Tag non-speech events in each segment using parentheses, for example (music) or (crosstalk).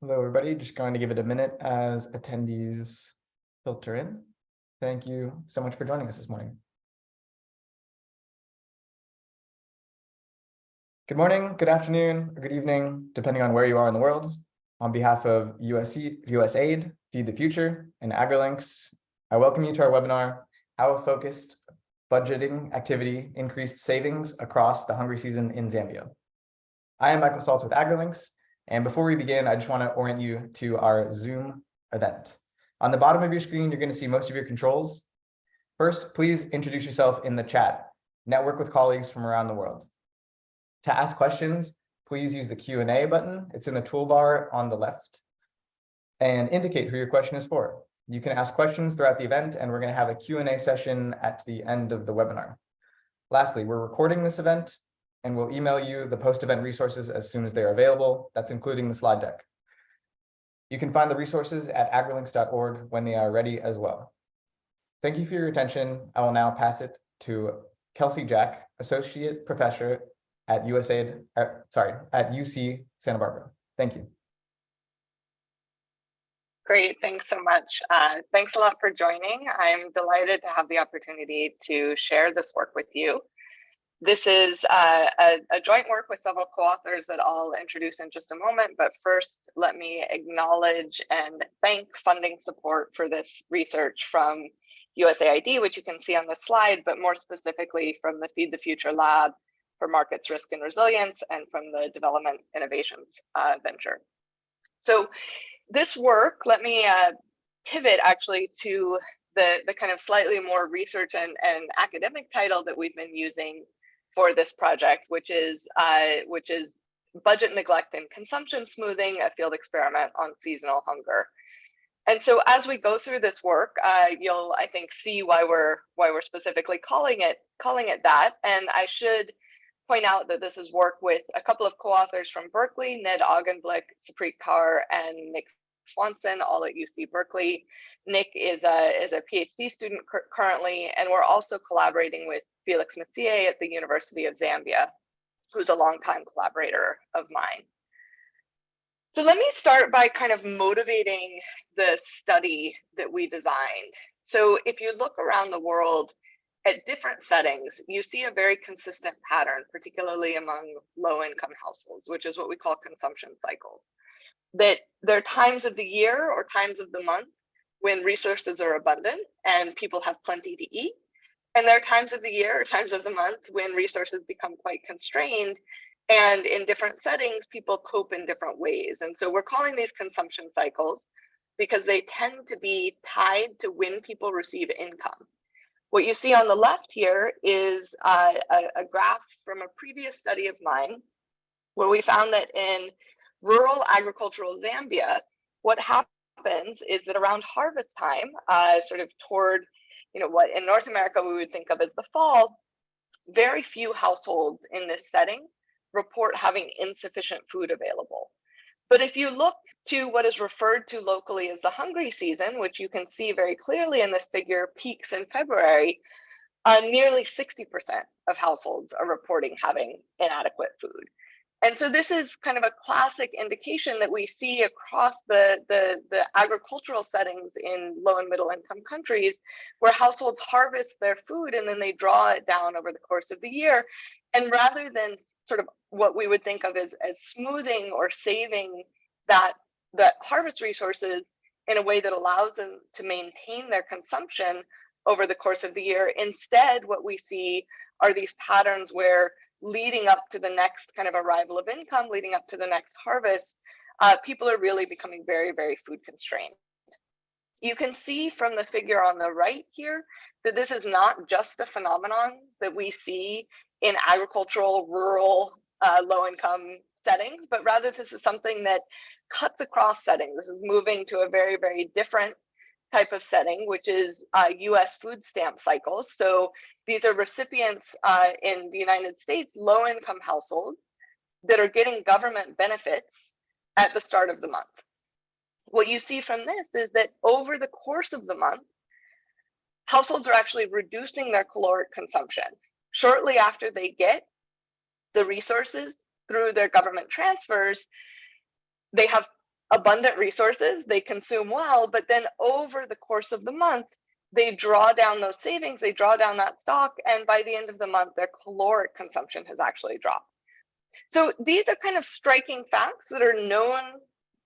Hello, everybody. Just going to give it a minute as attendees filter in. Thank you so much for joining us this morning. Good morning, good afternoon, or good evening, depending on where you are in the world. On behalf of USC, USAID, Feed the Future, and AgriLinks, I welcome you to our webinar, How Focused Budgeting Activity Increased Savings Across the Hungry Season in Zambia. I am Michael Saltz with AgriLinks, and before we begin, I just want to orient you to our Zoom event. On the bottom of your screen, you're going to see most of your controls. First, please introduce yourself in the chat. Network with colleagues from around the world. To ask questions, please use the Q&A button. It's in the toolbar on the left. And indicate who your question is for. You can ask questions throughout the event, and we're going to have a Q&A session at the end of the webinar. Lastly, we're recording this event, and we'll email you the post-event resources as soon as they're available. That's including the slide deck. You can find the resources at agrilinks.org when they are ready as well. Thank you for your attention. I will now pass it to Kelsey Jack, Associate Professor at USAID, uh, sorry, at UC Santa Barbara. Thank you. Great, thanks so much. Uh, thanks a lot for joining. I'm delighted to have the opportunity to share this work with you. This is uh, a, a, joint work with several co-authors that I'll introduce in just a moment, but first let me acknowledge and thank funding support for this research from USAID, which you can see on the slide, but more specifically from the Feed the Future Lab for Markets, Risk and Resilience and from the Development Innovations uh, Venture. So this work, let me uh, pivot actually to the, the kind of slightly more research and, and academic title that we've been using for this project, which is uh, which is budget neglect and consumption smoothing, a field experiment on seasonal hunger. And so as we go through this work, uh, you'll I think see why we're why we're specifically calling it calling it that. And I should point out that this is work with a couple of co-authors from Berkeley, Ned Augenblick, Supreet Kaur, and Nick Swanson, all at UC Berkeley. Nick is a, is a PhD student currently, and we're also collaborating with Felix Masiye at the University of Zambia, who's a longtime collaborator of mine. So let me start by kind of motivating the study that we designed. So if you look around the world at different settings, you see a very consistent pattern, particularly among low income households, which is what we call consumption cycles. That there are times of the year or times of the month when resources are abundant and people have plenty to eat. And there are times of the year or times of the month when resources become quite constrained. And in different settings, people cope in different ways. And so we're calling these consumption cycles because they tend to be tied to when people receive income. What you see on the left here is uh, a, a graph from a previous study of mine, where we found that in rural agricultural Zambia, what happens is that around harvest time, uh, sort of toward you know, what in North America we would think of as the fall, very few households in this setting report having insufficient food available. But if you look to what is referred to locally as the hungry season, which you can see very clearly in this figure, peaks in February, uh, nearly 60% of households are reporting having inadequate food. And so this is kind of a classic indication that we see across the, the, the, agricultural settings in low and middle income countries where households harvest their food and then they draw it down over the course of the year. And rather than sort of what we would think of as, as smoothing or saving that, that harvest resources in a way that allows them to maintain their consumption over the course of the year, instead what we see are these patterns where leading up to the next kind of arrival of income, leading up to the next harvest, uh, people are really becoming very, very food constrained. You can see from the figure on the right here that this is not just a phenomenon that we see in agricultural, rural, uh, low income settings, but rather this is something that cuts across settings. This is moving to a very, very different type of setting, which is uh, US food stamp cycles. So these are recipients uh, in the United States, low income households that are getting government benefits at the start of the month. What you see from this is that over the course of the month, households are actually reducing their caloric consumption. Shortly after they get the resources through their government transfers, they have abundant resources, they consume well, but then over the course of the month, they draw down those savings, they draw down that stock, and by the end of the month, their caloric consumption has actually dropped. So these are kind of striking facts that are known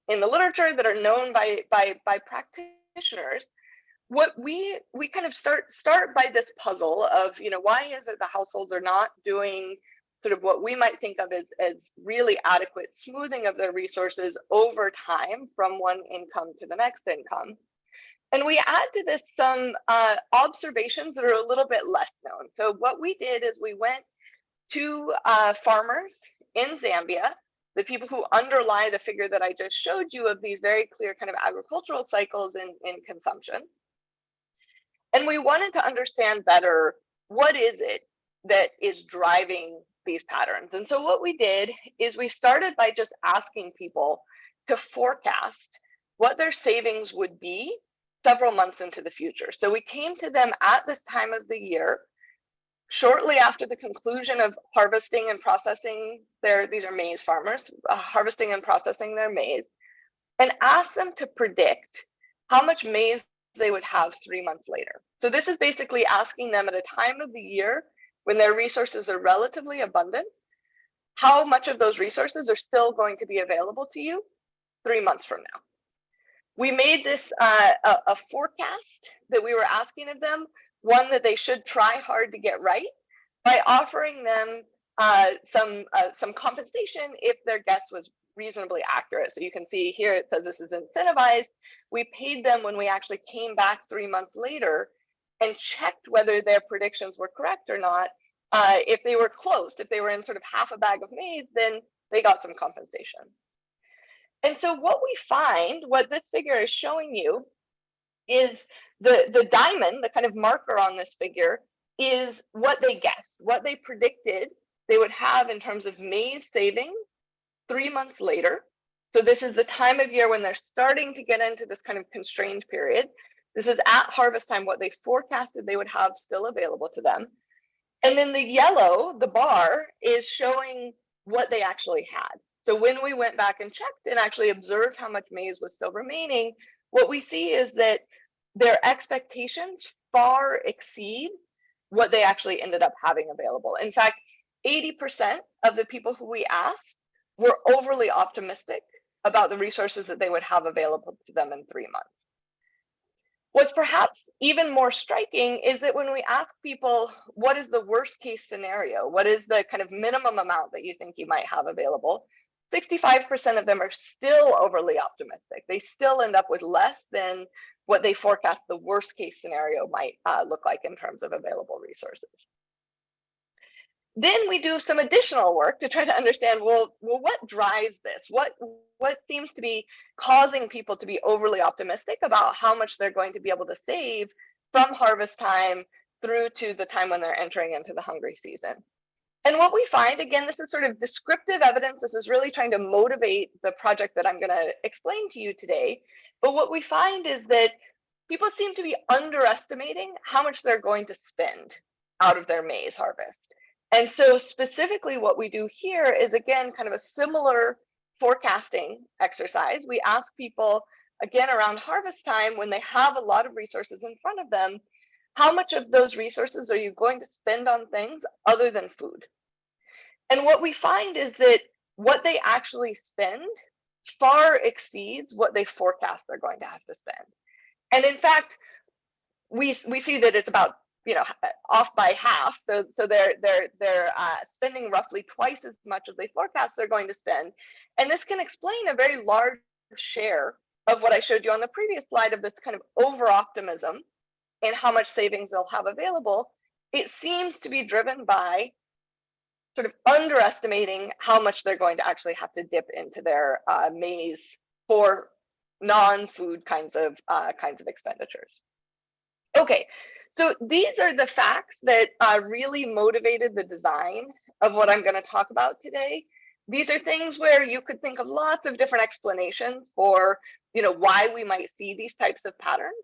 in the literature, that are known by by by practitioners. What we we kind of start start by this puzzle of you know why is it the households are not doing sort of what we might think of as, as really adequate smoothing of their resources over time from one income to the next income. And we add to this some uh, observations that are a little bit less known. So what we did is we went to uh, farmers in Zambia, the people who underlie the figure that I just showed you of these very clear kind of agricultural cycles in, in consumption. And we wanted to understand better what is it that is driving these patterns. And so what we did is we started by just asking people to forecast what their savings would be several months into the future. So we came to them at this time of the year, shortly after the conclusion of harvesting and processing their, these are maize farmers, uh, harvesting and processing their maize, and asked them to predict how much maize they would have three months later. So this is basically asking them at a time of the year when their resources are relatively abundant, how much of those resources are still going to be available to you three months from now. We made this uh, a, a forecast that we were asking of them, one that they should try hard to get right by offering them uh, some uh, some compensation if their guess was reasonably accurate. So you can see here it says this is incentivized. We paid them when we actually came back three months later and checked whether their predictions were correct or not. Uh, if they were close, if they were in sort of half a bag of maize, then they got some compensation. And so what we find, what this figure is showing you, is the, the diamond, the kind of marker on this figure, is what they guessed, what they predicted they would have in terms of maize savings three months later. So this is the time of year when they're starting to get into this kind of constrained period. This is at harvest time, what they forecasted they would have still available to them. And then the yellow, the bar, is showing what they actually had. So when we went back and checked and actually observed how much maize was still remaining, what we see is that their expectations far exceed what they actually ended up having available. In fact, 80% of the people who we asked were overly optimistic about the resources that they would have available to them in three months. What's perhaps even more striking is that when we ask people, what is the worst case scenario? What is the kind of minimum amount that you think you might have available? 65% of them are still overly optimistic. They still end up with less than what they forecast the worst case scenario might uh, look like in terms of available resources. Then we do some additional work to try to understand, well, well, what drives this? What what seems to be causing people to be overly optimistic about how much they're going to be able to save from harvest time through to the time when they're entering into the hungry season? And what we find, again, this is sort of descriptive evidence. This is really trying to motivate the project that I'm going to explain to you today. But what we find is that people seem to be underestimating how much they're going to spend out of their maize harvest. And so specifically what we do here is again, kind of a similar forecasting exercise. We ask people again around harvest time when they have a lot of resources in front of them, how much of those resources are you going to spend on things other than food? And what we find is that what they actually spend far exceeds what they forecast they're going to have to spend. And in fact, we, we see that it's about you know off by half. So so they're they're they're uh, spending roughly twice as much as they forecast they're going to spend. And this can explain a very large share of what i showed you on the previous slide of this kind of over optimism in how much savings they'll have available. It seems to be driven by sort of underestimating how much they're going to actually have to dip into their uh, maize for non-food kinds of uh, kinds of expenditures. Okay so these are the facts that uh, really motivated the design of what I'm going to talk about today. These are things where you could think of lots of different explanations for, you know, why we might see these types of patterns.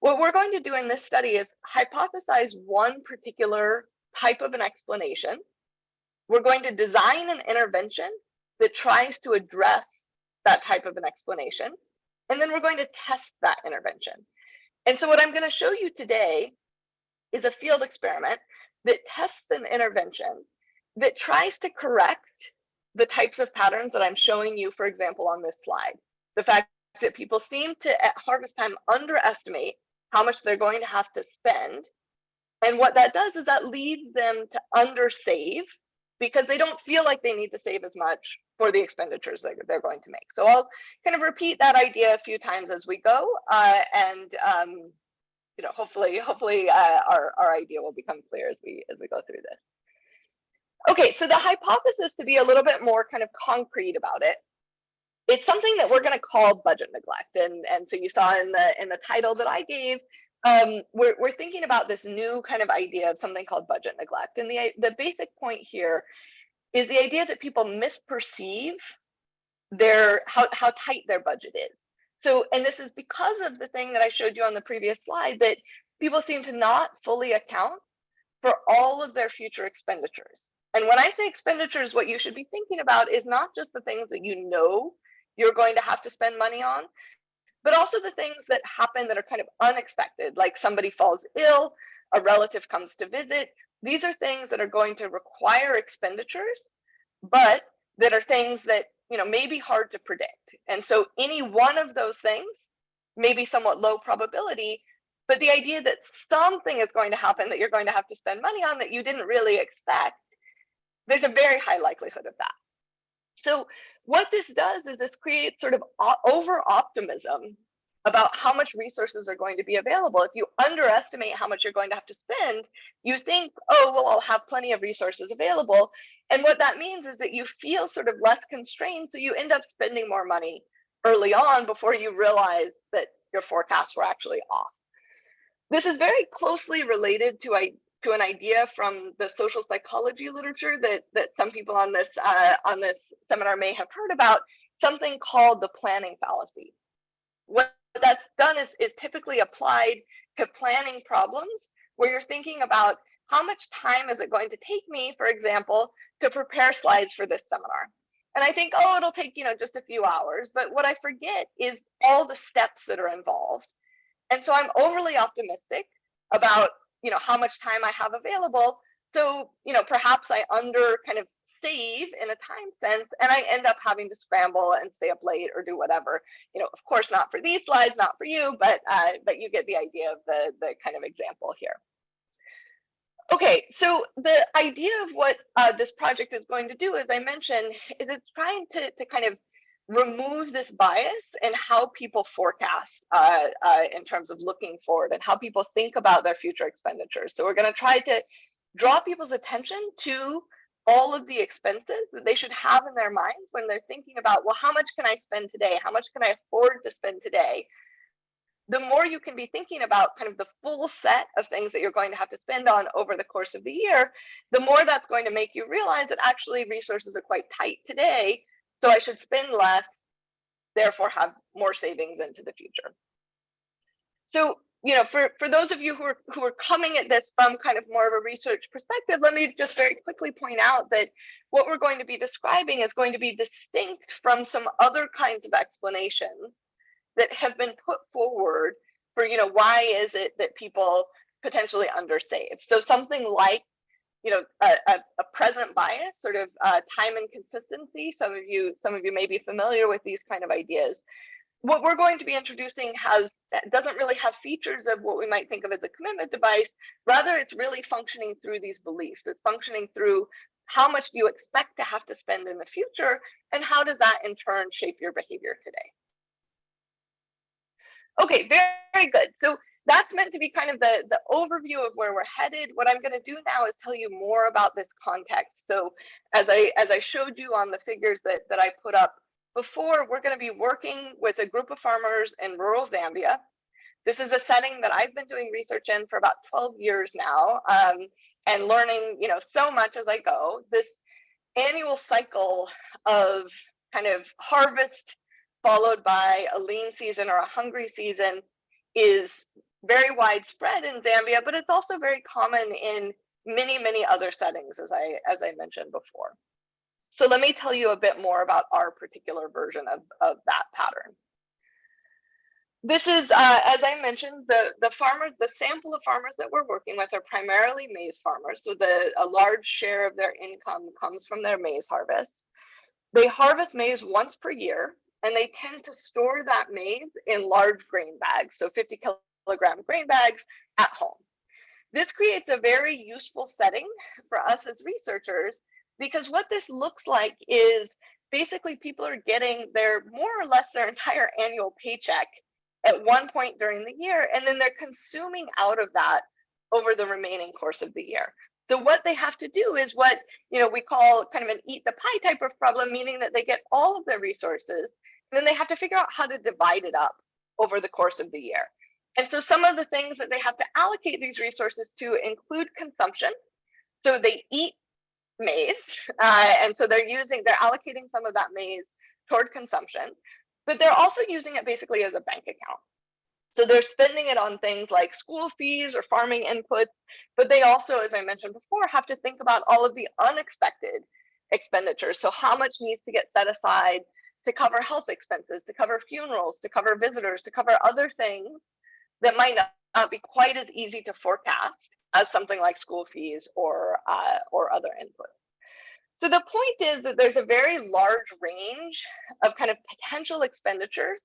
What we're going to do in this study is hypothesize one particular type of an explanation. We're going to design an intervention that tries to address that type of an explanation. And then we're going to test that intervention. And so what I'm going to show you today is a field experiment that tests an intervention that tries to correct the types of patterns that I'm showing you, for example, on this slide. The fact that people seem to at harvest time underestimate how much they're going to have to spend. And what that does is that leads them to undersave because they don't feel like they need to save as much for the expenditures that they're going to make. So I'll kind of repeat that idea a few times as we go, uh, and um, you know, hopefully, hopefully uh, our our idea will become clear as we as we go through this. Okay, so the hypothesis to be a little bit more kind of concrete about it, it's something that we're going to call budget neglect, and and so you saw in the in the title that I gave, um, we're, we're thinking about this new kind of idea of something called budget neglect. And the, the basic point here is the idea that people misperceive their how, how tight their budget is. So, and this is because of the thing that I showed you on the previous slide that people seem to not fully account for all of their future expenditures. And when I say expenditures, what you should be thinking about is not just the things that you know you're going to have to spend money on, but also the things that happen that are kind of unexpected, like somebody falls ill, a relative comes to visit. These are things that are going to require expenditures, but that are things that you know may be hard to predict. And so any one of those things may be somewhat low probability, but the idea that something is going to happen that you're going to have to spend money on that you didn't really expect, there's a very high likelihood of that. So what this does is this creates sort of over optimism about how much resources are going to be available. If you underestimate how much you're going to have to spend, you think, oh, well, I'll have plenty of resources available. And what that means is that you feel sort of less constrained. So you end up spending more money early on before you realize that your forecasts were actually off. This is very closely related to to an idea from the social psychology literature that that some people on this uh, on this seminar may have heard about, something called the planning fallacy. What that's done is, is typically applied to planning problems where you're thinking about how much time is it going to take me, for example, to prepare slides for this seminar. And I think, oh, it'll take, you know, just a few hours. But what I forget is all the steps that are involved. And so I'm overly optimistic about you know how much time I have available. So you know perhaps I under kind of save in a time sense and I end up having to scramble and stay up late or do whatever. You know, of course, not for these slides, not for you, but uh, but you get the idea of the the kind of example here. Okay, so the idea of what uh, this project is going to do, as I mentioned, is it's trying to, to kind of remove this bias and how people forecast uh, uh, in terms of looking forward and how people think about their future expenditures. So we're going to try to draw people's attention to all of the expenses that they should have in their minds when they're thinking about, well, how much can I spend today? How much can I afford to spend today? The more you can be thinking about kind of the full set of things that you're going to have to spend on over the course of the year, the more that's going to make you realize that actually resources are quite tight today so I should spend less, therefore have more savings into the future. So, you know, for, for those of you who are, who are coming at this from kind of more of a research perspective, let me just very quickly point out that what we're going to be describing is going to be distinct from some other kinds of explanations that have been put forward for, you know, why is it that people potentially undersave? So something like you know, a, a, a present bias, sort of uh, time inconsistency. Some of you, some of you may be familiar with these kind of ideas. What we're going to be introducing has doesn't really have features of what we might think of as a commitment device. Rather, it's really functioning through these beliefs. It's functioning through how much do you expect to have to spend in the future, and how does that in turn shape your behavior today? Okay, very, very good. So that's meant to be kind of the, the overview of where we're headed. What I'm going to do now is tell you more about this context. So as I as I showed you on the figures that, that I put up before, we're going to be working with a group of farmers in rural Zambia. This is a setting that I've been doing research in for about 12 years now um, and learning, you know, so much as I go. This annual cycle of kind of harvest followed by a lean season or a hungry season is very widespread in Zambia, but it's also very common in many, many other settings, as I as I mentioned before. So let me tell you a bit more about our particular version of, of that pattern. This is, uh, as I mentioned, the, the farmers, the sample of farmers that we're working with are primarily maize farmers. So the, a large share of their income comes from their maize harvest. They harvest maize once per year, and they tend to store that maize in large grain bags, so 50 kilogram grain bags at home. This creates a very useful setting for us as researchers because what this looks like is basically people are getting their more or less their (laughs) entire annual paycheck at one point during the year, and then they're consuming out of that over the remaining course of the year. So what they have to do is what you know we call kind of an eat the pie type of problem, meaning that they get all of their resources, and then they have to figure out how to divide it up over the course of the year. And so some of the things that they have to allocate these resources to include consumption. So they eat maize, (laughs) uh, and so they're using, they're allocating some of that maize toward consumption, but they're also using it basically as a bank account. So they're spending it on things like school fees or farming inputs, but they also, as I mentioned before, have to think about all of the unexpected expenditures. So how much needs to get set aside to cover health expenses, to cover funerals, to cover visitors, to cover other things that might not be quite as easy to forecast as something like school fees or uh, or other inputs. So the point is that there's a very large range of kind of potential expenditures,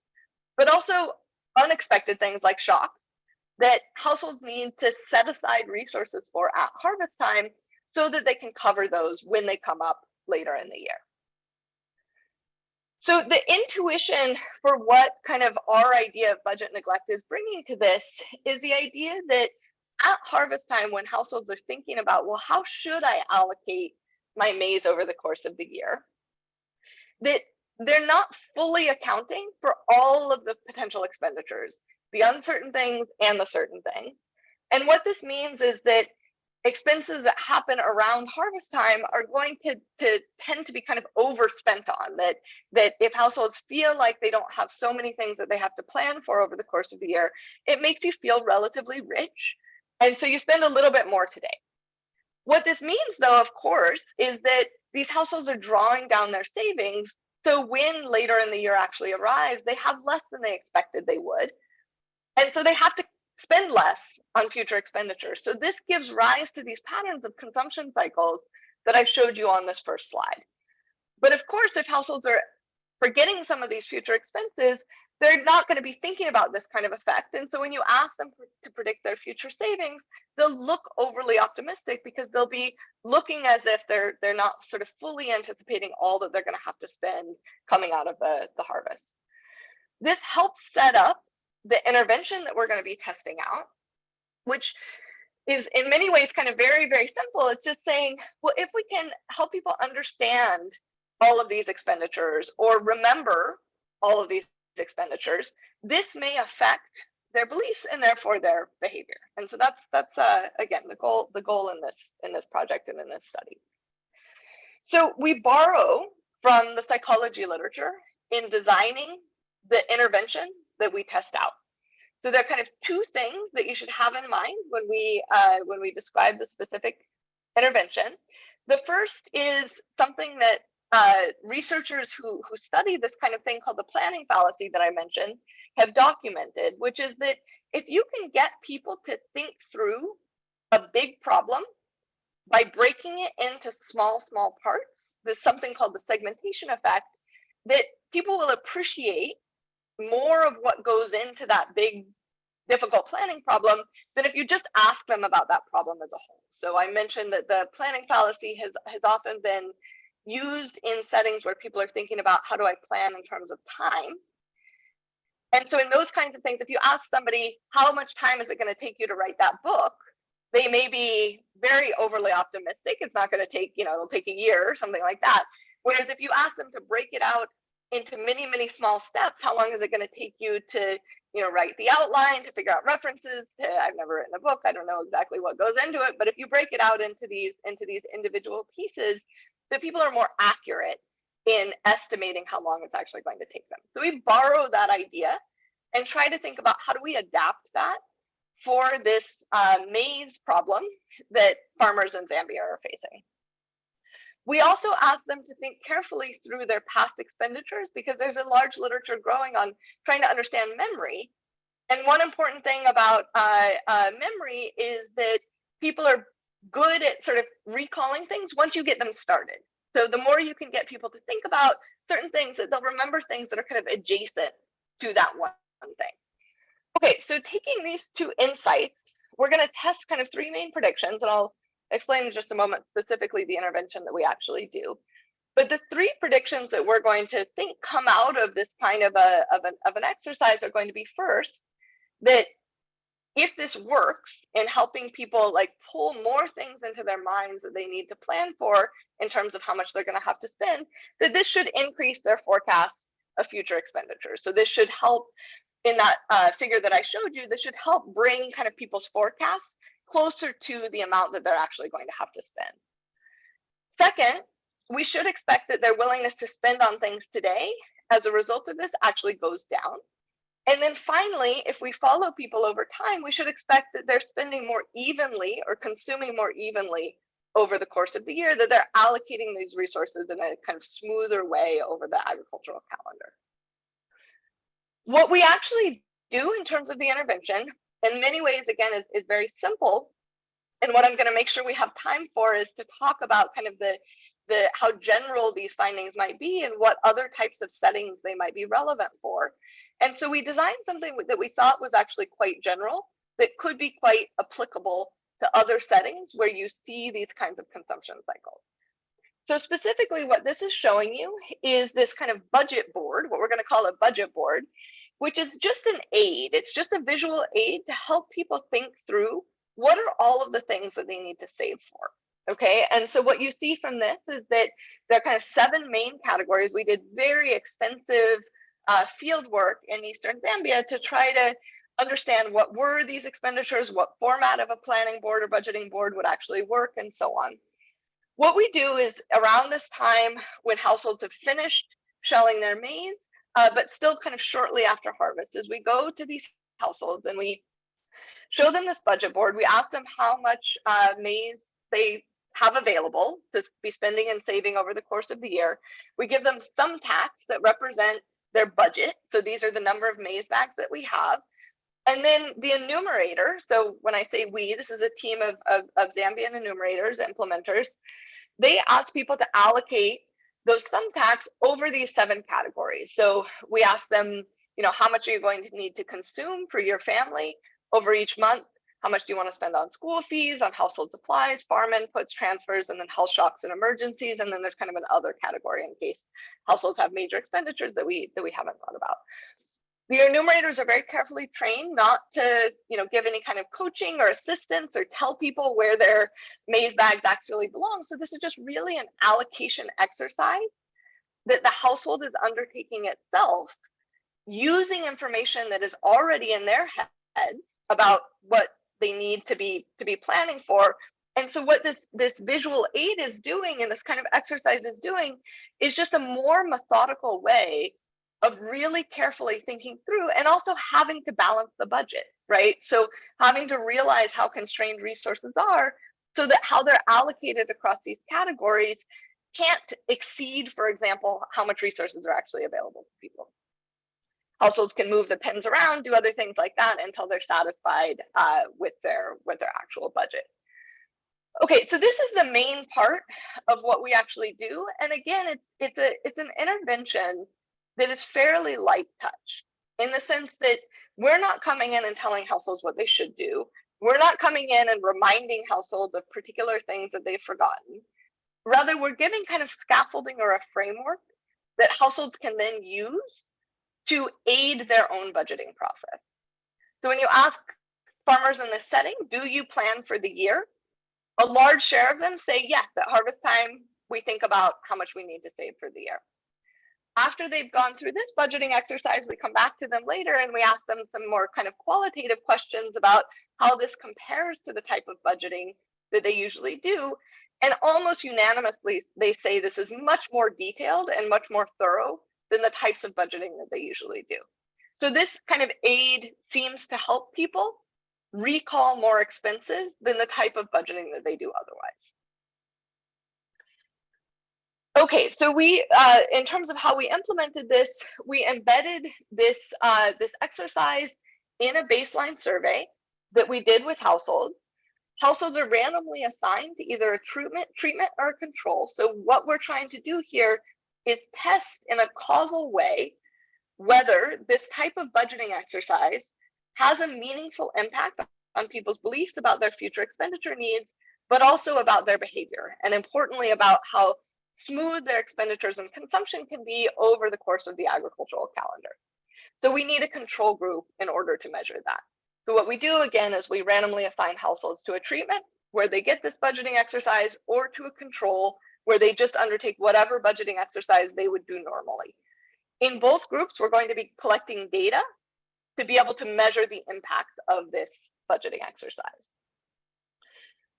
but also unexpected things like shocks that households need to set aside resources for at harvest time so that they can cover those when they come up later in the year. So the intuition for what kind of our idea of budget neglect is bringing to this is the idea that at harvest time, when households are thinking about, well, how should I allocate my maize over the course of the year, that they're not fully accounting for all of the potential expenditures, the uncertain things and the certain things. And what this means is that expenses that happen around harvest time are going to, to tend to be kind of overspent on that that if households feel like they don't have so many things that they have to plan for over the course of the year it makes you feel relatively rich and so you spend a little bit more today what this means though of course is that these households are drawing down their savings so when later in the year actually arrives they have less than they expected they would and so they have to spend less on future expenditures. So this gives rise to these patterns of consumption cycles that I showed you on this first slide. But of course, if households are forgetting some of these future expenses, they're not going to be thinking about this kind of effect. And so when you ask them to predict their future savings, they'll look overly optimistic because they'll be looking as if they're they're not sort of fully anticipating all that they're going to have to spend coming out of the, the harvest. This helps set up the intervention that we're going to be testing out, which is in many ways kind of very, very simple. It's just saying, well, if we can help people understand all of these expenditures or remember all of these expenditures, this may affect their beliefs and therefore their behavior. And so that's that's uh, again the goal the goal in this in this project and in this study. So we borrow from the psychology literature in designing the intervention that we test out. So there are kind of two things that you should have in mind when we uh, when we describe the specific intervention. The first is something that uh, researchers who, who study this kind of thing called the planning fallacy that I mentioned have documented, which is that if you can get people to think through a big problem by breaking it into small, small parts, there's something called the segmentation effect that people will appreciate more of what goes into that big difficult planning problem than if you just ask them about that problem as a whole. So I mentioned that the planning fallacy has has often been used in settings where people are thinking about how do I plan in terms of time. And so in those kinds of things, if you ask somebody how much time is it going to take you to write that book, they may be very overly optimistic. It's not going to take, you know, it'll take a year or something like that. Whereas if you ask them to break it out into many, many small steps, how long is it going to take you to, you know, write the outline, to figure out references? To, I've never written a book. I don't know exactly what goes into it. But if you break it out into these into these individual pieces, the people are more accurate in estimating how long it's actually going to take them. So we borrow that idea and try to think about how do we adapt that for this uh, maize problem that farmers in Zambia are facing. We also ask them to think carefully through their past expenditures because there's a large literature growing on trying to understand memory. And one important thing about uh, uh, memory is that people are good at sort of recalling things once you get them started. So the more you can get people to think about certain things, that they'll remember things that are kind of adjacent to that one thing. Okay, so taking these two insights, we're going to test kind of three main predictions, and I'll explain in just a moment specifically the intervention that we actually do. But the three predictions that we're going to think come out of this kind of a of an, of an exercise are going to be first that if this works in helping people like pull more things into their minds that they need to plan for in terms of how much they're going to have to spend, that this should increase their forecast of future expenditures. So this should help in that uh, figure that I showed you, this should help bring kind of people's forecasts closer to the amount that they're actually going to have to spend. Second, we should expect that their willingness to spend on things today as a result of this actually goes down. And then finally, if we follow people over time, we should expect that they're spending more evenly or consuming more evenly over the course of the year, that they're allocating these resources in a kind of smoother way over the agricultural calendar. What we actually do in terms of the intervention, in many ways, again, is, is very simple. And what I'm going to make sure we have time for is to talk about kind of the, the how general these findings might be and what other types of settings they might be relevant for. And so we designed something that we thought was actually quite general that could be quite applicable to other settings where you see these kinds of consumption cycles. So specifically what this is showing you is this kind of budget board, what we're going to call a budget board, which is just an aid. It's just a visual aid to help people think through what are all of the things that they need to save for. Okay, and so what you see from this is that there are kind of seven main categories. We did very extensive uh, field work in Eastern Zambia to try to understand what were these expenditures, what format of a planning board or budgeting board would actually work, and so on. What we do is around this time when households have finished shelling their maize, uh, but still kind of shortly after harvest, is we go to these households and we show them this budget board. We ask them how much uh, maize they have available to be spending and saving over the course of the year. We give them thumbtacks that represent their budget. So these are the number of maize bags that we have. And then the enumerator, so when I say we, this is a team of, of, of Zambian enumerators, implementers, they ask people to allocate those thumbtacks over these seven categories. So we ask them, you know, how much are you going to need to consume for your family over each month? How much do you want to spend on school fees, on household supplies, farm inputs, transfers, and then health shocks and emergencies? And then there's kind of an other category in case households have major expenditures that we that we haven't thought about. The enumerators are very carefully trained not to, you know, give any kind of coaching or assistance or tell people where their maize bags actually belong. So this is just really an allocation exercise that the household is undertaking itself using information that is already in their heads about what they need to be to be planning for and so what this this visual aid is doing and this kind of exercise is doing is just a more methodical way of really carefully thinking through and also having to balance the budget, right? So having to realize how constrained resources are so that how they're allocated across these categories can't exceed, for example, how much resources are actually available to people. Households can move the pins around, do other things like that until they're satisfied uh, with their with their actual budget. Okay, so this is the main part of what we actually do, and again, it's it's a it's an intervention that is fairly light touch in the sense that we're not coming in and telling households what they should do. We're not coming in and reminding households of particular things that they've forgotten. Rather, we're giving kind of scaffolding or a framework that households can then use to aid their own budgeting process. So when you ask farmers in this setting, do you plan for the year? A large share of them say yes, at harvest time, we think about how much we need to save for the year after they've gone through this budgeting exercise, we come back to them later and we ask them some more kind of qualitative questions about how this compares to the type of budgeting that they usually do. And almost unanimously, they say this is much more detailed and much more thorough than the types of budgeting that they usually do. So this kind of aid seems to help people recall more expenses than the type of budgeting that they do otherwise. Okay, so we, uh, in terms of how we implemented this, we embedded this uh, this exercise in a baseline survey that we did with households. Households are randomly assigned to either a treatment, treatment or a control. So what we're trying to do here is test in a causal way whether this type of budgeting exercise has a meaningful impact on people's beliefs about their future expenditure needs, but also about their behavior, and importantly about how smooth their expenditures and consumption can be over the course of the agricultural calendar. So we need a control group in order to measure that. So what we do again is we randomly assign households to a treatment where they get this budgeting exercise or to a control where they just undertake whatever budgeting exercise they would do normally. In both groups, we're going to be collecting data to be able to measure the impact of this budgeting exercise.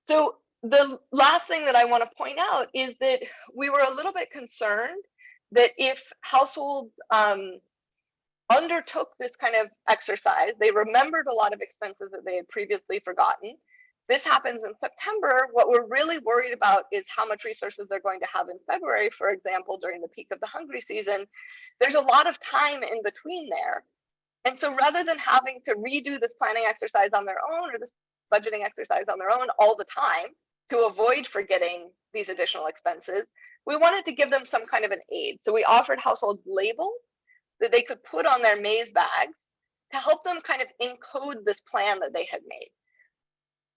So the last thing that I want to point out is that we were a little bit concerned that if households um, undertook this kind of exercise, they remembered a lot of expenses that they had previously forgotten. This happens in September. What we're really worried about is how much resources they're going to have in February, for example, during the peak of the hungry season. There's a lot of time in between there. And so rather than having to redo this planning exercise on their own or this budgeting exercise on their own all the time, to avoid forgetting these additional expenses, we wanted to give them some kind of an aid. So we offered household labels that they could put on their maize bags to help them kind of encode this plan that they had made.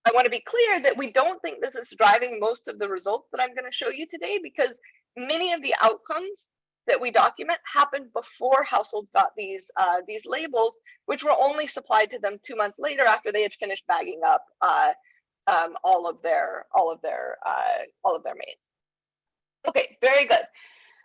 I want to be clear that we don't think this is driving most of the results that I'm going to show you today because many of the outcomes that we document happened before households got these uh, these labels, which were only supplied to them two months later after they had finished bagging up uh, um, all of their all of their uh, all of their maize. Okay, very good.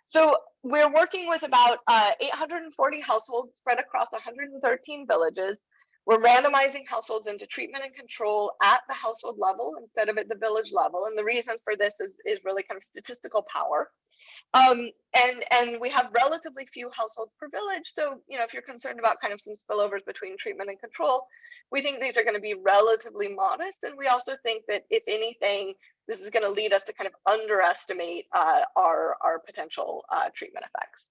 So we're working with about uh, 840 households spread across 113 villages. We're randomizing households into treatment and control at the household level instead of at the village level. And the reason for this is, is really kind of statistical power. Um, and and we have relatively few households per village. So you know, if you're concerned about kind of some spillovers between treatment and control, we think these are going to be relatively modest. And we also think that if anything, this is going to lead us to kind of underestimate uh, our our potential uh, treatment effects.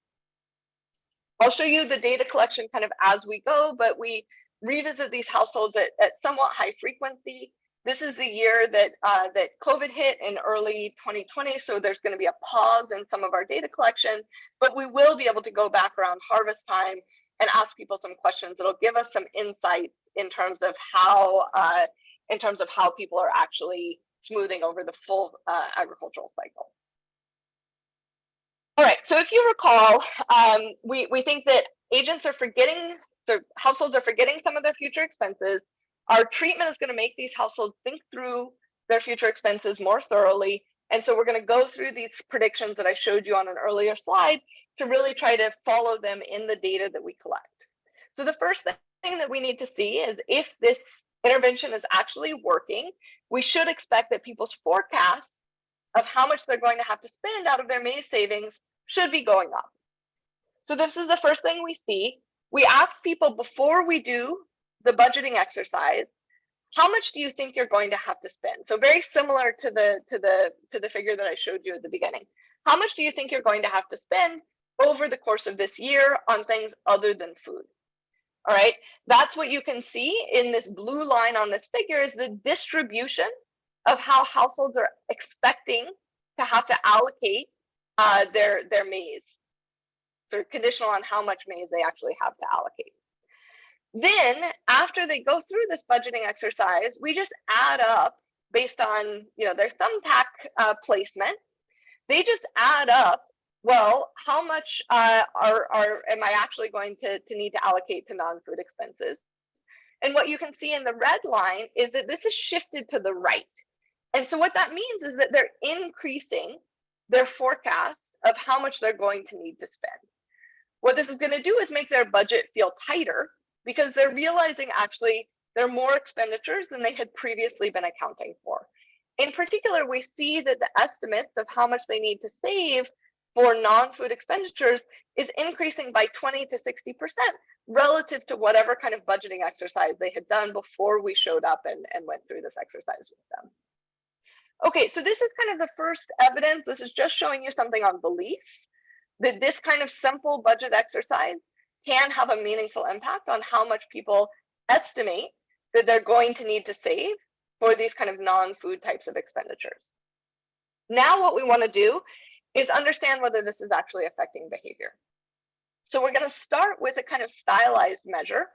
I'll show you the data collection kind of as we go, but we revisit these households at, at somewhat high frequency. This is the year that uh, that COVID hit in early 2020, so there's going to be a pause in some of our data collection, but we will be able to go back around harvest time and ask people some questions that'll give us some insights in terms of how uh, in terms of how people are actually smoothing over the full uh, agricultural cycle. All right, so if you recall, um, we, we think that agents are forgetting, so households are forgetting some of their future expenses our treatment is going to make these households think through their future expenses more thoroughly. And so we're going to go through these predictions that I showed you on an earlier slide to really try to follow them in the data that we collect. So the first thing that we need to see is if this intervention is actually working, we should expect that people's forecasts of how much they're going to have to spend out of their maize savings should be going up. So this is the first thing we see. We ask people before we do the budgeting exercise, how much do you think you're going to have to spend? So very similar to the to the to the figure that I showed you at the beginning. How much do you think you're going to have to spend over the course of this year on things other than food? All right, that's what you can see in this blue line on this figure is the distribution of how households are expecting to have to allocate uh, their their maize. So conditional on how much maize they actually have to allocate. Then after they go through this budgeting exercise, we just add up based on you know their thumbtack uh, placement. They just add up. Well, how much uh, are are am I actually going to to need to allocate to non-food expenses? And what you can see in the red line is that this is shifted to the right. And so what that means is that they're increasing their forecast of how much they're going to need to spend. What this is going to do is make their budget feel tighter because they're realizing actually there are more expenditures than they had previously been accounting for. In particular, we see that the estimates of how much they need to save for non-food expenditures is increasing by 20 to 60% relative to whatever kind of budgeting exercise they had done before we showed up and, and went through this exercise with them. Okay, so this is kind of the first evidence. This is just showing you something on beliefs that this kind of simple budget exercise can have a meaningful impact on how much people estimate that they're going to need to save for these kind of non-food types of expenditures. Now what we want to do is understand whether this is actually affecting behavior. So we're going to start with a kind of stylized measure,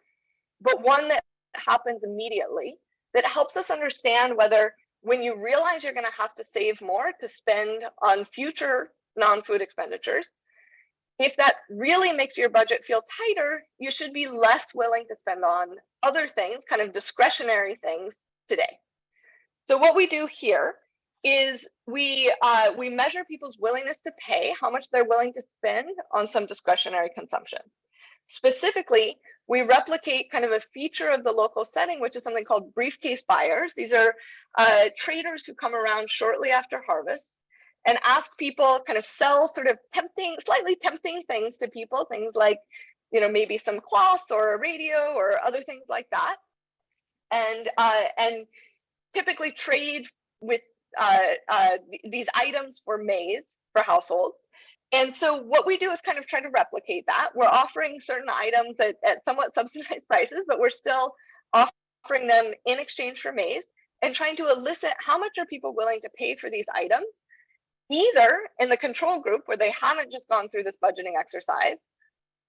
but one that happens immediately that helps us understand whether when you realize you're going to have to save more to spend on future non-food expenditures, if that really makes your budget feel tighter, you should be less willing to spend on other things, kind of discretionary things today. So what we do here is we uh, we measure people's willingness to pay, how much they're willing to spend on some discretionary consumption. Specifically, we replicate kind of a feature of the local setting, which is something called briefcase buyers. These are uh, traders who come around shortly after harvest and ask people kind of sell sort of tempting, slightly tempting things to people, things like, you know, maybe some cloth or a radio or other things like that. And uh, and typically trade with uh, uh, these items for maize for households. And so what we do is kind of try to replicate that. We're offering certain items at, at somewhat (laughs) subsidized prices, but we're still offering them in exchange for maize and trying to elicit how much are people willing to pay for these items, either in the control group where they haven't just gone through this budgeting exercise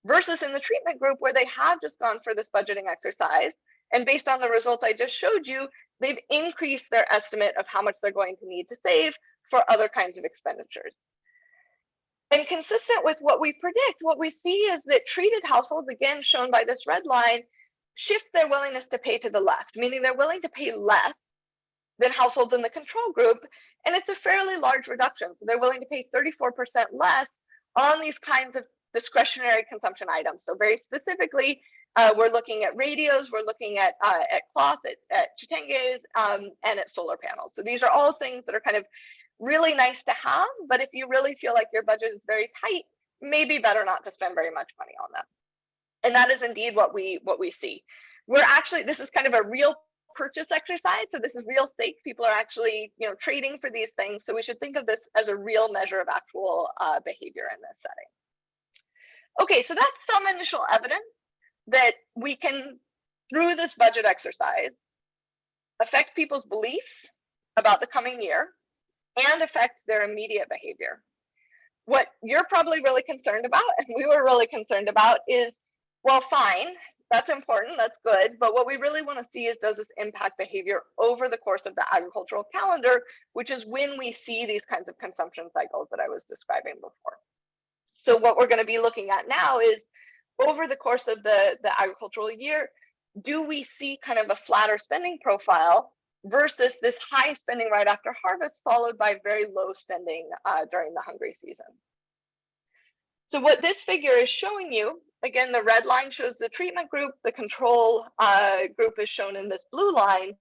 versus in the treatment group where they have just gone for this budgeting exercise. And based on the result I just showed you, they've increased their estimate of how much they're going to need to save for other kinds of expenditures. And consistent with what we predict, what we see is that treated households, again shown by this red line, shift their willingness to pay to the left, meaning they're willing to pay less than households in the control group. And it's a fairly large reduction. So they're willing to pay 34% less on these kinds of discretionary consumption items. So very specifically, uh, we're looking at radios, we're looking at uh, at cloth, at, at chitenges, um, and at solar panels. So these are all things that are kind of really nice to have, but if you really feel like your budget is very tight, maybe better not to spend very much money on them. And that is indeed what we what we see. We're actually this is kind of a real purchase exercise. So this is real stakes. People are actually you know trading for these things. So we should think of this as a real measure of actual uh, behavior in this setting. Okay, so that's some initial evidence that we can, through this budget exercise, affect people's beliefs about the coming year and affect their immediate behavior. What you're probably really concerned about, and we were really concerned about, is well, fine, that's important, that's good, but what we really want to see is does this impact behavior over the course of the agricultural calendar, which is when we see these kinds of consumption cycles that I was describing before. So what we're going to be looking at now is over the course of the, the agricultural year, do we see kind of a flatter spending profile versus this high spending right after harvest followed by very low spending uh, during the hungry season. So what this figure is showing you, again, the red line shows the treatment group, the control uh, group is shown in this blue line,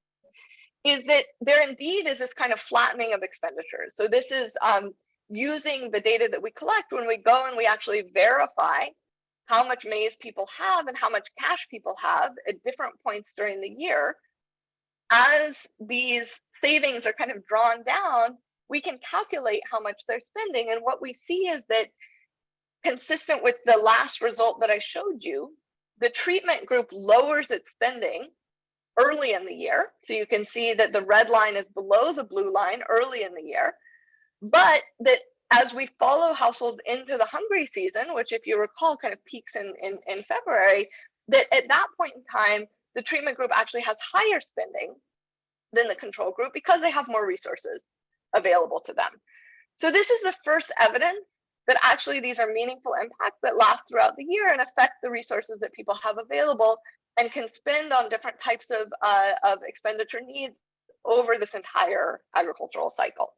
is that there indeed is this kind of flattening of expenditures. So this is um, using the data that we collect when we go and we actually verify how much maize people have and how much cash people have at different points during the year as these savings are kind of drawn down, we can calculate how much they're spending. And what we see is that consistent with the last result that I showed you, the treatment group lowers its spending early in the year. So you can see that the red line is below the blue line early in the year, but that as we follow households into the hungry season, which if you recall kind of peaks in, in, in February, that at that point in time, the treatment group actually has higher spending than the control group because they have more resources available to them. So this is the first evidence that actually these are meaningful impacts that last throughout the year and affect the resources that people have available and can spend on different types of, uh, of expenditure needs over this entire agricultural cycle.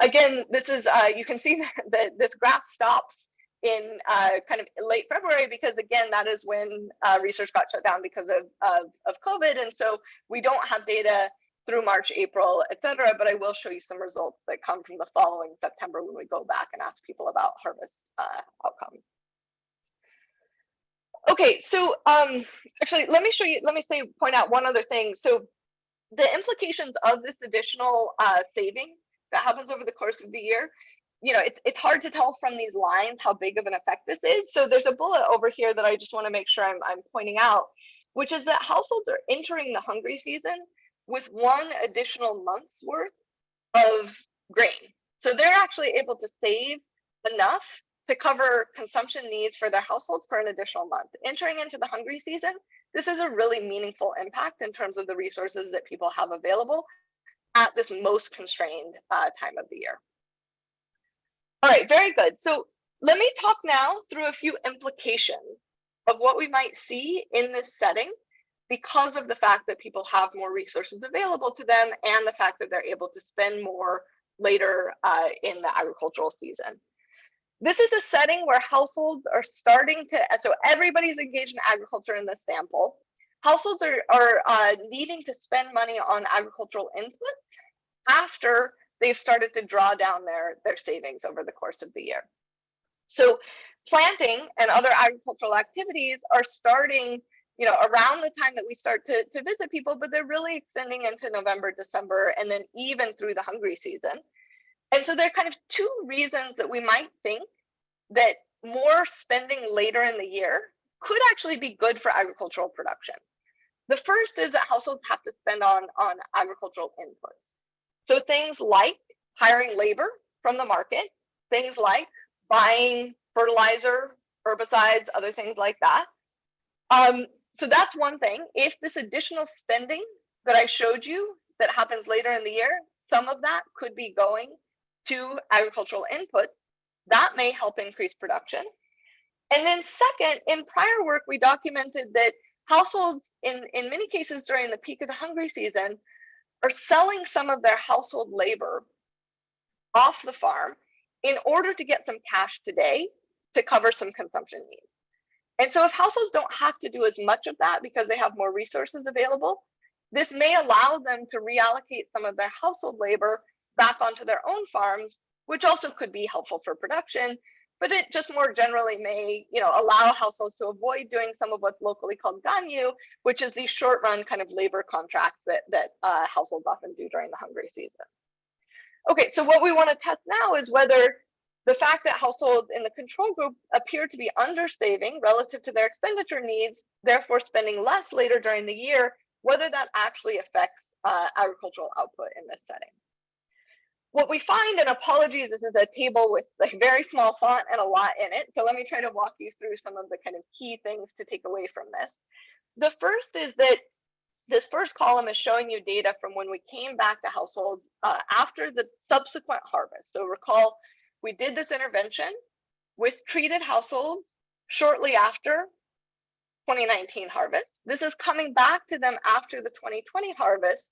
Again, this is, uh, you can see (laughs) that this graph stops in uh, kind of late February because again, that is when uh, research got shut down because of, of, of, COVID. And so we don't have data through March, April, et cetera, but I will show you some results that come from the following September when we go back and ask people about harvest uh, outcomes. Okay, so um, actually, let me show you, let me say, point out one other thing. So the implications of this additional uh, saving that happens over the course of the year, you know, it's, it's hard to tell from these lines how big of an effect this is. So there's a bullet over here that I just want to make sure I'm, I'm pointing out, which is that households are entering the hungry season with one additional month's worth of grain. So they're actually able to save enough to cover consumption needs for their households for an additional month. Entering into the hungry season, this is a really meaningful impact in terms of the resources that people have available at this most constrained uh, time of the year. All right, very good. So let me talk now through a few implications of what we might see in this setting because of the fact that people have more resources available to them and the fact that they're able to spend more later uh, in the agricultural season. This is a setting where households are starting to, so everybody's engaged in agriculture in this sample. Households are, are uh, needing to spend money on agricultural inputs after they've started to draw down their, their savings over the course of the year. So planting and other agricultural activities are starting you know, around the time that we start to, to visit people, but they're really extending into November, December, and then even through the hungry season. And so there are kind of two reasons that we might think that more spending later in the year could actually be good for agricultural production. The first is that households have to spend on, on agricultural inputs. So things like hiring labor from the market, things like buying fertilizer, herbicides, other things like that. Um, so that's one thing. If this additional spending that I showed you that happens later in the year, some of that could be going to agricultural inputs, that may help increase production. And then second, in prior work, we documented that households in, in many cases during the peak of the hungry season are selling some of their household labor off the farm in order to get some cash today to cover some consumption needs. And so if households don't have to do as much of that because they have more resources available, this may allow them to reallocate some of their household labor back onto their own farms, which also could be helpful for production, but it just more generally may you know, allow households to avoid doing some of what's locally called ganyu, which is these short run kind of labor contracts that, that uh, households often do during the hungry season. Okay, so what we want to test now is whether the fact that households in the control group appear to be undersaving relative to their expenditure needs, therefore spending less later during the year, whether that actually affects uh, agricultural output in this setting. What we find, and apologies, this is a table with like very small font and a lot in it. So let me try to walk you through some of the kind of key things to take away from this. The first is that this first column is showing you data from when we came back to households uh, after the subsequent harvest. So recall we did this intervention with treated households shortly after 2019 harvest. This is coming back to them after the 2020 harvest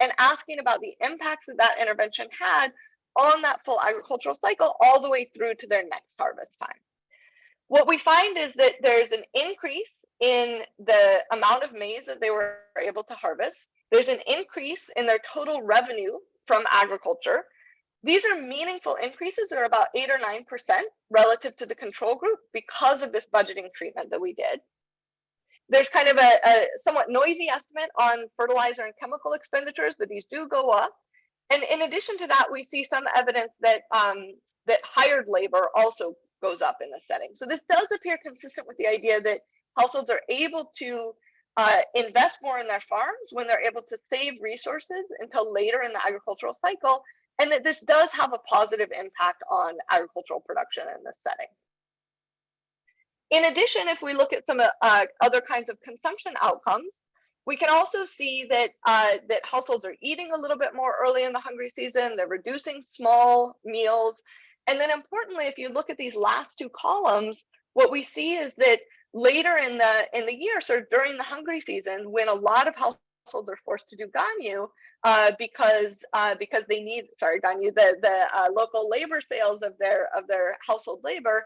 and asking about the impacts that that intervention had on that full agricultural cycle all the way through to their next harvest time. What we find is that there's an increase in the amount of maize that they were able to harvest. There's an increase in their total revenue from agriculture. These are meaningful increases that are about eight or 9% relative to the control group because of this budgeting treatment that we did. There's kind of a, a somewhat noisy estimate on fertilizer and chemical expenditures, but these do go up. And in addition to that, we see some evidence that um, that hired labor also goes up in this setting. So this does appear consistent with the idea that households are able to uh, invest more in their farms when they're able to save resources until later in the agricultural cycle, and that this does have a positive impact on agricultural production in this setting. In addition, if we look at some uh, other kinds of consumption outcomes, we can also see that uh, that households are eating a little bit more early in the hungry season. They're reducing small meals. And then importantly, if you look at these last two columns, what we see is that later in the in the year, sort of during the hungry season, when a lot of households are forced to do ganyu uh, because uh, because they need sorry ganyu the the uh, local labor sales of their of their household labor,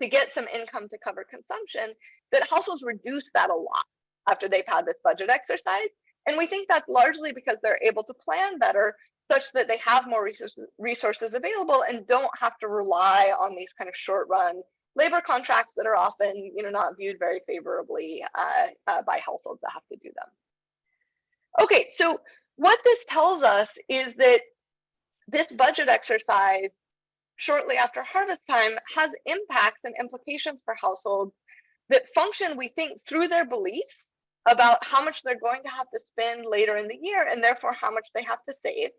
to get some income to cover consumption, that households reduce that a lot after they've had this budget exercise. And we think that's largely because they're able to plan better such that they have more resources, resources available and don't have to rely on these kind of short run labor contracts that are often you know, not viewed very favorably uh, uh, by households that have to do them. Okay, so what this tells us is that this budget exercise shortly after harvest time has impacts and implications for households that function, we think, through their beliefs about how much they're going to have to spend later in the year and therefore how much they have to save.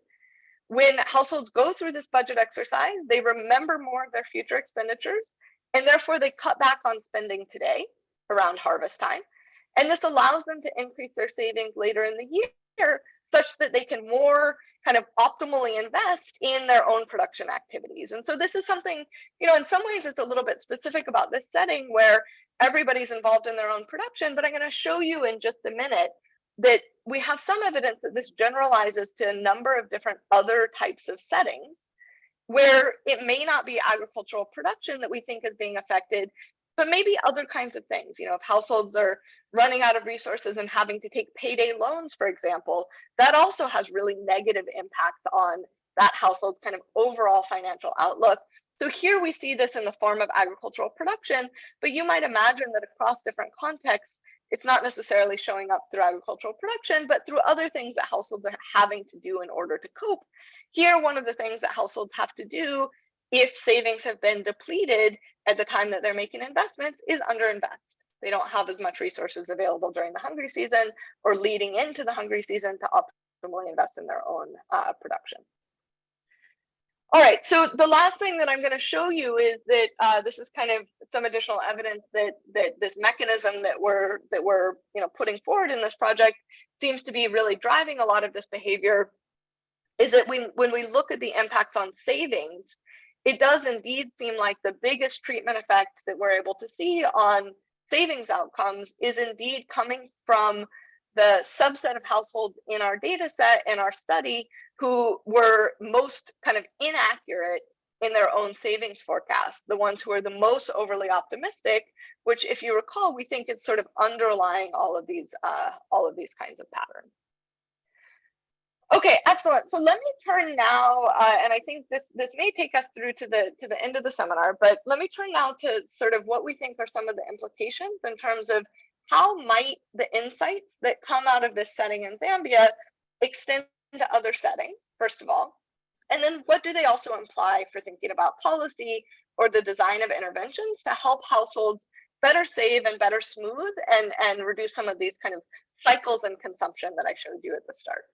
When households go through this budget exercise, they remember more of their future expenditures and therefore they cut back on spending today around harvest time. And this allows them to increase their savings later in the year such that they can more kind of optimally invest in their own production activities. And so this is something, you know, in some ways it's a little bit specific about this setting where everybody's involved in their own production, but I'm going to show you in just a minute that we have some evidence that this generalizes to a number of different other types of settings where it may not be agricultural production that we think is being affected, but maybe other kinds of things. You know, if households are running out of resources and having to take payday loans, for example, that also has really negative impacts on that household's kind of overall financial outlook. So here we see this in the form of agricultural production, but you might imagine that across different contexts, it's not necessarily showing up through agricultural production, but through other things that households are having to do in order to cope. Here, one of the things that households have to do if savings have been depleted at the time that they're making investments is underinvest. They don't have as much resources available during the hungry season or leading into the hungry season to optimally invest in their own uh, production. All right, so the last thing that I'm going to show you is that uh, this is kind of some additional evidence that that this mechanism that we're that we're you know putting forward in this project seems to be really driving a lot of this behavior. Is that when when we look at the impacts on savings, it does indeed seem like the biggest treatment effect that we're able to see on savings outcomes is indeed coming from the subset of households in our data set and our study who were most kind of inaccurate in their own savings forecast, the ones who are the most overly optimistic, which if you recall, we think is sort of underlying all of these uh, all of these kinds of patterns. Okay, excellent. So let me turn now, uh, and I think this this may take us through to the to the end of the seminar, but let me turn now to sort of what we think are some of the implications in terms of how might the insights that come out of this setting in Zambia extend to other settings, first of all? And then what do they also imply for thinking about policy or the design of interventions to help households better save and better smooth and, and reduce some of these kind of cycles in consumption that I showed you at the start?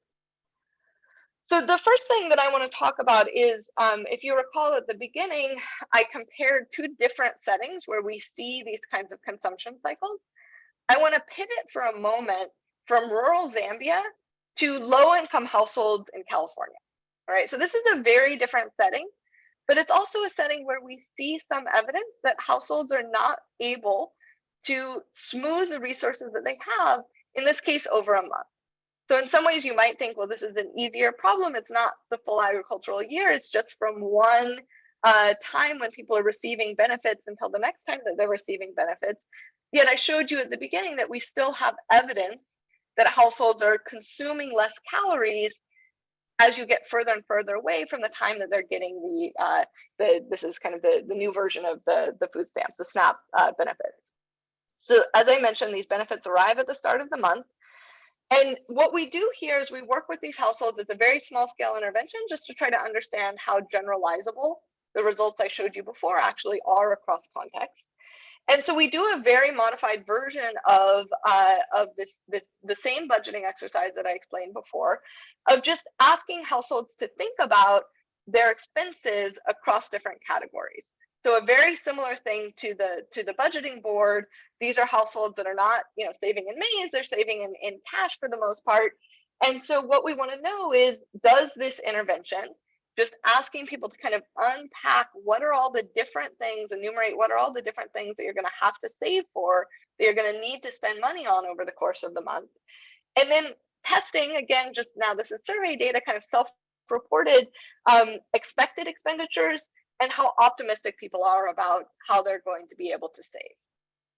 So the first thing that I want to talk about is, um, if you recall at the beginning, I compared two different settings where we see these kinds of consumption cycles. I want to pivot for a moment from rural Zambia to low income households in California. All right, so this is a very different setting, but it's also a setting where we see some evidence that households are not able to smooth the resources that they have, in this case, over a month. So in some ways you might think, well, this is an easier problem. It's not the full agricultural year. It's just from one uh, time when people are receiving benefits until the next time that they're receiving benefits. Yet I showed you at the beginning that we still have evidence that households are consuming less calories as you get further and further away from the time that they're getting the uh, the this is kind of the the new version of the the food stamps, the SNAP uh, benefits. So as I mentioned, these benefits arrive at the start of the month. And what we do here is we work with these households as a very small scale intervention just to try to understand how generalizable the results I showed you before actually are across contexts. And so we do a very modified version of, uh, of this, this, the same budgeting exercise that I explained before, of just asking households to think about their expenses across different categories. So a very similar thing to the to the budgeting board. These are households that are not, you know, saving in maize, they're saving in, in cash for the most part. And so what we want to know is, does this intervention just asking people to kind of unpack what are all the different things, enumerate what are all the different things that you're going to have to save for, that you're going to need to spend money on over the course of the month. And then testing, again, just now this is survey data, kind of self-reported um, expected expenditures and how optimistic people are about how they're going to be able to save.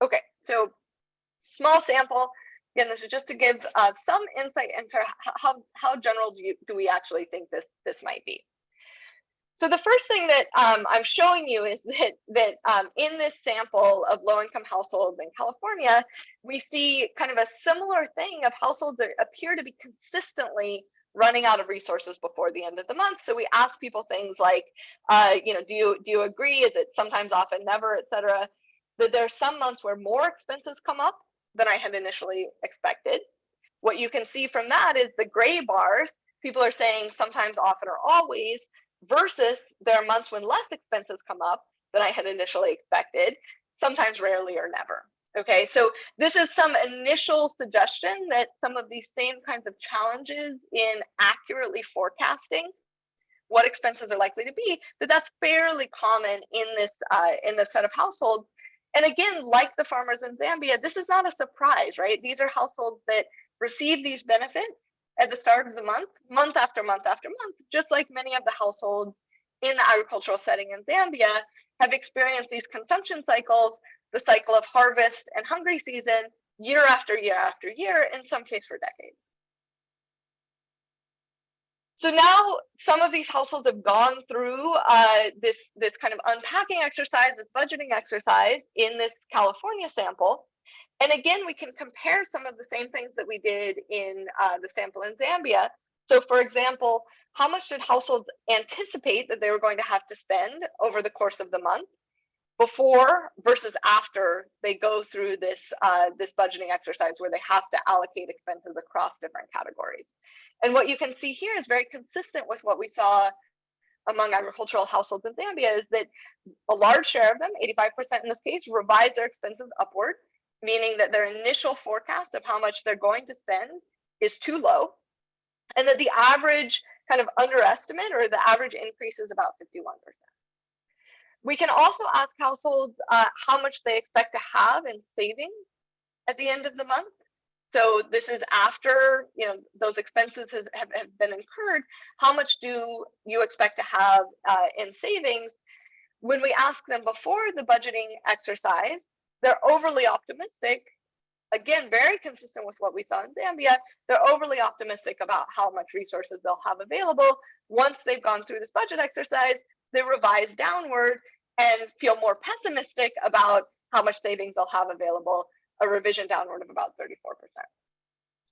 Okay, so small sample. Again, this is just to give uh, some insight into how, how general do, you, do we actually think this, this might be. So the first thing that um, I'm showing you is that, that um, in this sample of low-income households in California, we see kind of a similar thing of households that appear to be consistently running out of resources before the end of the month. So we ask people things like, uh, you know, do you do you agree? Is it sometimes, often, never, etc. That there are some months where more expenses come up than I had initially expected. What you can see from that is the gray bars. People are saying sometimes, often, or always, versus there are months when less expenses come up than I had initially expected, sometimes, rarely, or never. Okay, so this is some initial suggestion that some of these same kinds of challenges in accurately forecasting what expenses are likely to be, that that's fairly common in this uh, in this set of households. And again, like the farmers in Zambia, this is not a surprise, right? These are households that receive these benefits at the start of the month, month after month after month, just like many of the households in the agricultural setting in Zambia have experienced these consumption cycles the cycle of harvest and hungry season year after year after year, in some case for decades. So now some of these households have gone through uh, this, this kind of unpacking exercise, this budgeting exercise in this California sample. And again, we can compare some of the same things that we did in uh, the sample in Zambia. So for example, how much did households anticipate that they were going to have to spend over the course of the month? Before versus after they go through this uh, this budgeting exercise where they have to allocate expenses across different categories. And what you can see here is very consistent with what we saw among agricultural households in Zambia is that a large share of them, 85% in this case, revise their expenses upward, meaning that their initial forecast of how much they're going to spend is too low, and that the average kind of underestimate or the average increase is about 51%. We can also ask households uh, how much they expect to have in savings at the end of the month. So this is after you know those expenses have, have, have been incurred. How much do you expect to have uh, in savings? When we ask them before the budgeting exercise, they're overly optimistic. Again, very consistent with what we saw in Zambia. They're overly optimistic about how much resources they'll have available. Once they've gone through this budget exercise, they revise downward and feel more pessimistic about how much savings they'll have available, a revision downward of about 34%.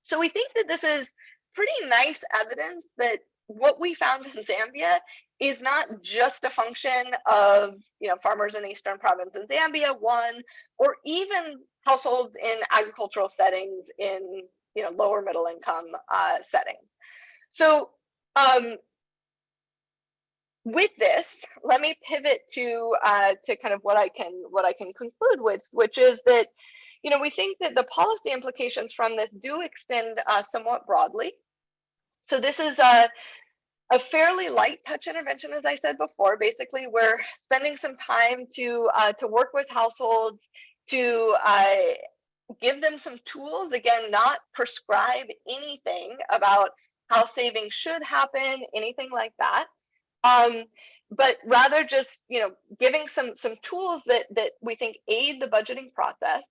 So we think that this is pretty nice evidence that what we found in Zambia is not just a function of you know farmers in the eastern province in Zambia, one, or even households in agricultural settings in you know lower middle income uh, settings. So um, with this, let me pivot to uh, to kind of what I can what I can conclude with, which is that you know we think that the policy implications from this do extend uh, somewhat broadly. So this is a a fairly light touch intervention, as I said before. Basically, we're spending some time to uh, to work with households to uh, give them some tools. Again, not prescribe anything about how saving should happen, anything like that um, but rather just you know giving some some tools that that we think aid the budgeting process.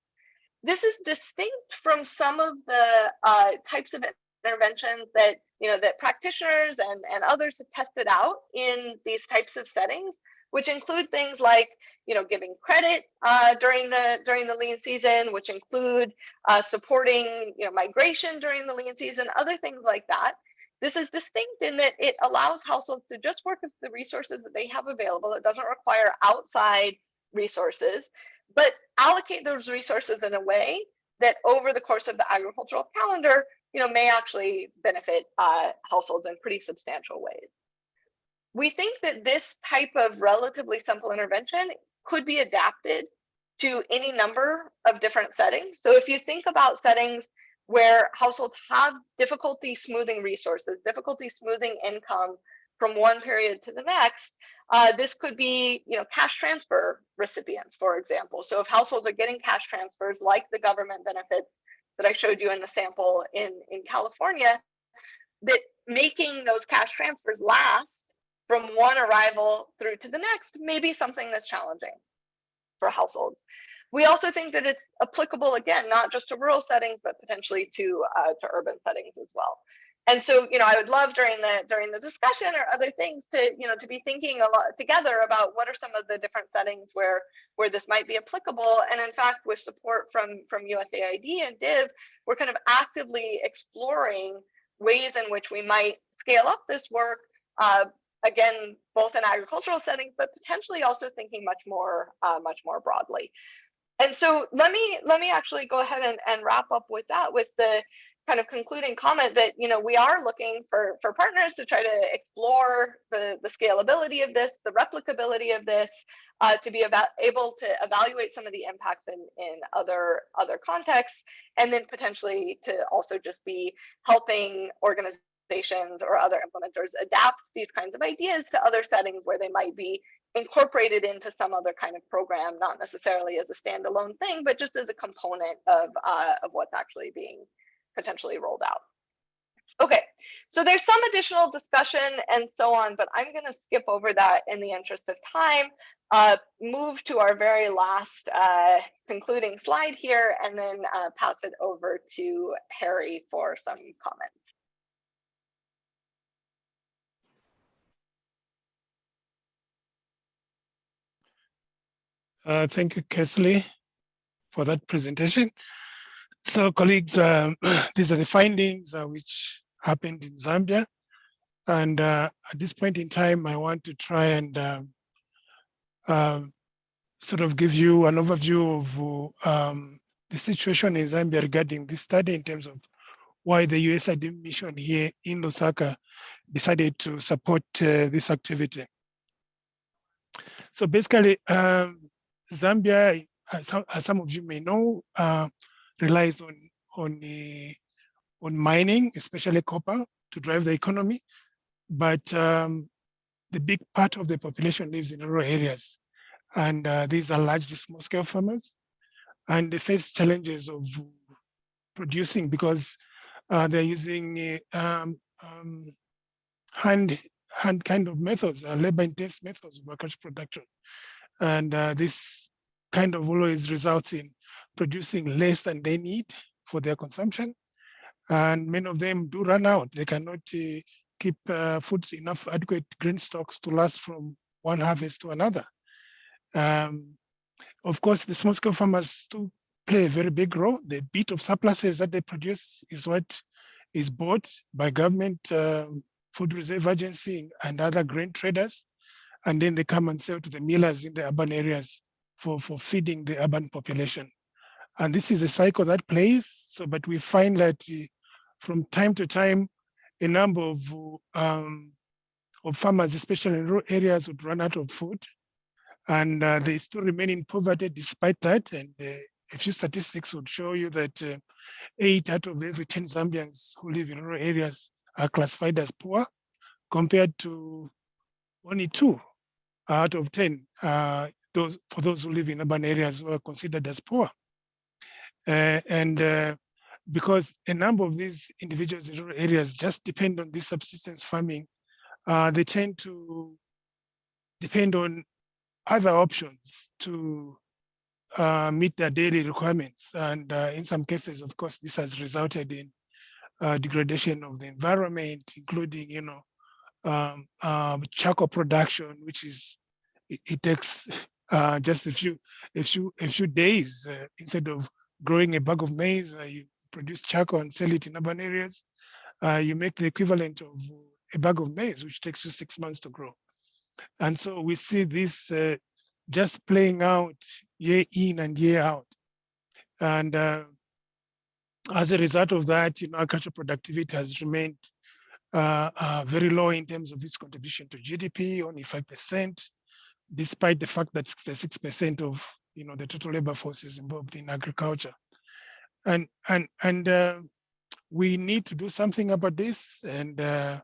This is distinct from some of the uh, types of interventions that you know that practitioners and and others have tested out in these types of settings which include things like you know giving credit uh, during the during the lean season which include uh, supporting you know migration during the lean season other things like that this is distinct in that it allows households to just work with the resources that they have available. It doesn't require outside resources, but allocate those resources in a way that over the course of the agricultural calendar, you know, may actually benefit uh, households in pretty substantial ways. We think that this type of relatively simple intervention could be adapted to any number of different settings. So if you think about settings where households have difficulty smoothing resources, difficulty smoothing income from one period to the next, uh, this could be, you know, cash transfer recipients, for example. So if households are getting cash transfers like the government benefits that I showed you in the sample in, in California, that making those cash transfers last from one arrival through to the next may be something that's challenging for households. We also think that it's applicable again, not just to rural settings, but potentially to uh, to urban settings as well. And so, you know, I would love during the during the discussion or other things to, you know, to be thinking a lot together about what are some of the different settings where where this might be applicable. And in fact, with support from from USAID and DIV, we're kind of actively exploring ways in which we might scale up this work, uh, again, both in agricultural settings, but potentially also thinking much more, uh, much more broadly. And so let me let me actually go ahead and, and wrap up with that, with the kind of concluding comment that you know we are looking for for partners to try to explore the the scalability of this, the replicability of this, uh, to be able to evaluate some of the impacts in in other other contexts, and then potentially to also just be helping organizations or other implementers adapt these kinds of ideas to other settings where they might be incorporated into some other kind of program, not necessarily as a standalone thing, but just as a component of, uh, of what's actually being potentially rolled out. Okay, so there's some additional discussion and so on, but I'm going to skip over that in the interest of time, uh, move to our very last uh, concluding slide here, and then uh, pass it over to Harry for some comments. Uh, thank you, Kelsey, for that presentation. So colleagues, um, (clears throat) these are the findings uh, which happened in Zambia. And uh, at this point in time, I want to try and um, um sort of give you an overview of um, the situation in Zambia regarding this study in terms of why the USAID mission here in Lusaka decided to support uh, this activity. So basically, um, Zambia, as some, as some of you may know, uh, relies on on on mining, especially copper, to drive the economy. But um, the big part of the population lives in rural areas, and uh, these are largely small-scale farmers, and they face challenges of producing because uh, they're using um, um, hand hand kind of methods, uh, labor-intensive methods of agriculture production. And uh, this kind of always results in producing less than they need for their consumption. And many of them do run out. They cannot uh, keep uh, foods enough adequate grain stocks to last from one harvest to another. Um, of course, the small scale farmers do play a very big role. The bit of surpluses that they produce is what is bought by government um, food reserve agency and other grain traders and then they come and sell to the millers in the urban areas for, for feeding the urban population. And this is a cycle that plays. So, but we find that uh, from time to time, a number of, um, of farmers, especially in rural areas, would run out of food. And uh, they still remain in poverty despite that. And uh, a few statistics would show you that uh, eight out of every 10 Zambians who live in rural areas are classified as poor, compared to only two out of 10, uh, those for those who live in urban areas were considered as poor. Uh, and uh, because a number of these individuals in rural areas just depend on this subsistence farming, they tend to depend on other options to uh, meet their daily requirements. And uh, in some cases, of course, this has resulted in uh, degradation of the environment, including, you know, um, um, charcoal production, which is it, it takes (laughs) uh, just a few a few a few days uh, instead of growing a bag of maize, uh, you produce charcoal and sell it in urban areas. Uh, you make the equivalent of a bag of maize, which takes you six months to grow. And so we see this uh, just playing out year in and year out. And uh, as a result of that, you know, agricultural productivity has remained uh, uh, very low in terms of its contribution to GDP, only 5%, despite the fact that 66% of you know the total labor force is involved in agriculture. And and and uh, we need to do something about this. And uh,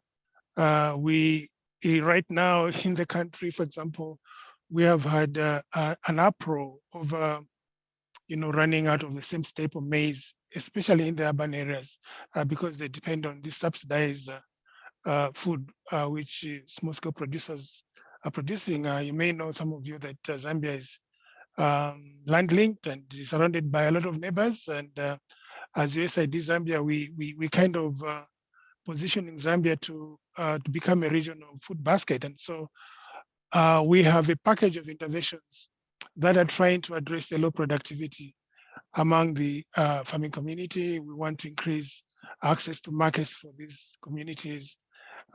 uh, we right now (laughs) in the country, for example, we have had uh, an uproar of you know running out of the same staple maize, especially in the urban areas, because they depend on this subsidized uh, food, uh, which small-scale producers are producing. Uh, you may know, some of you, that Zambia is um, land-linked and surrounded by a lot of neighbors. And as USAID Zambia, we, we, we kind of positioning Zambia to, to become a regional food basket. And so uh, we have a package of interventions that are trying to address the low productivity among the uh, farming community. We want to increase access to markets for these communities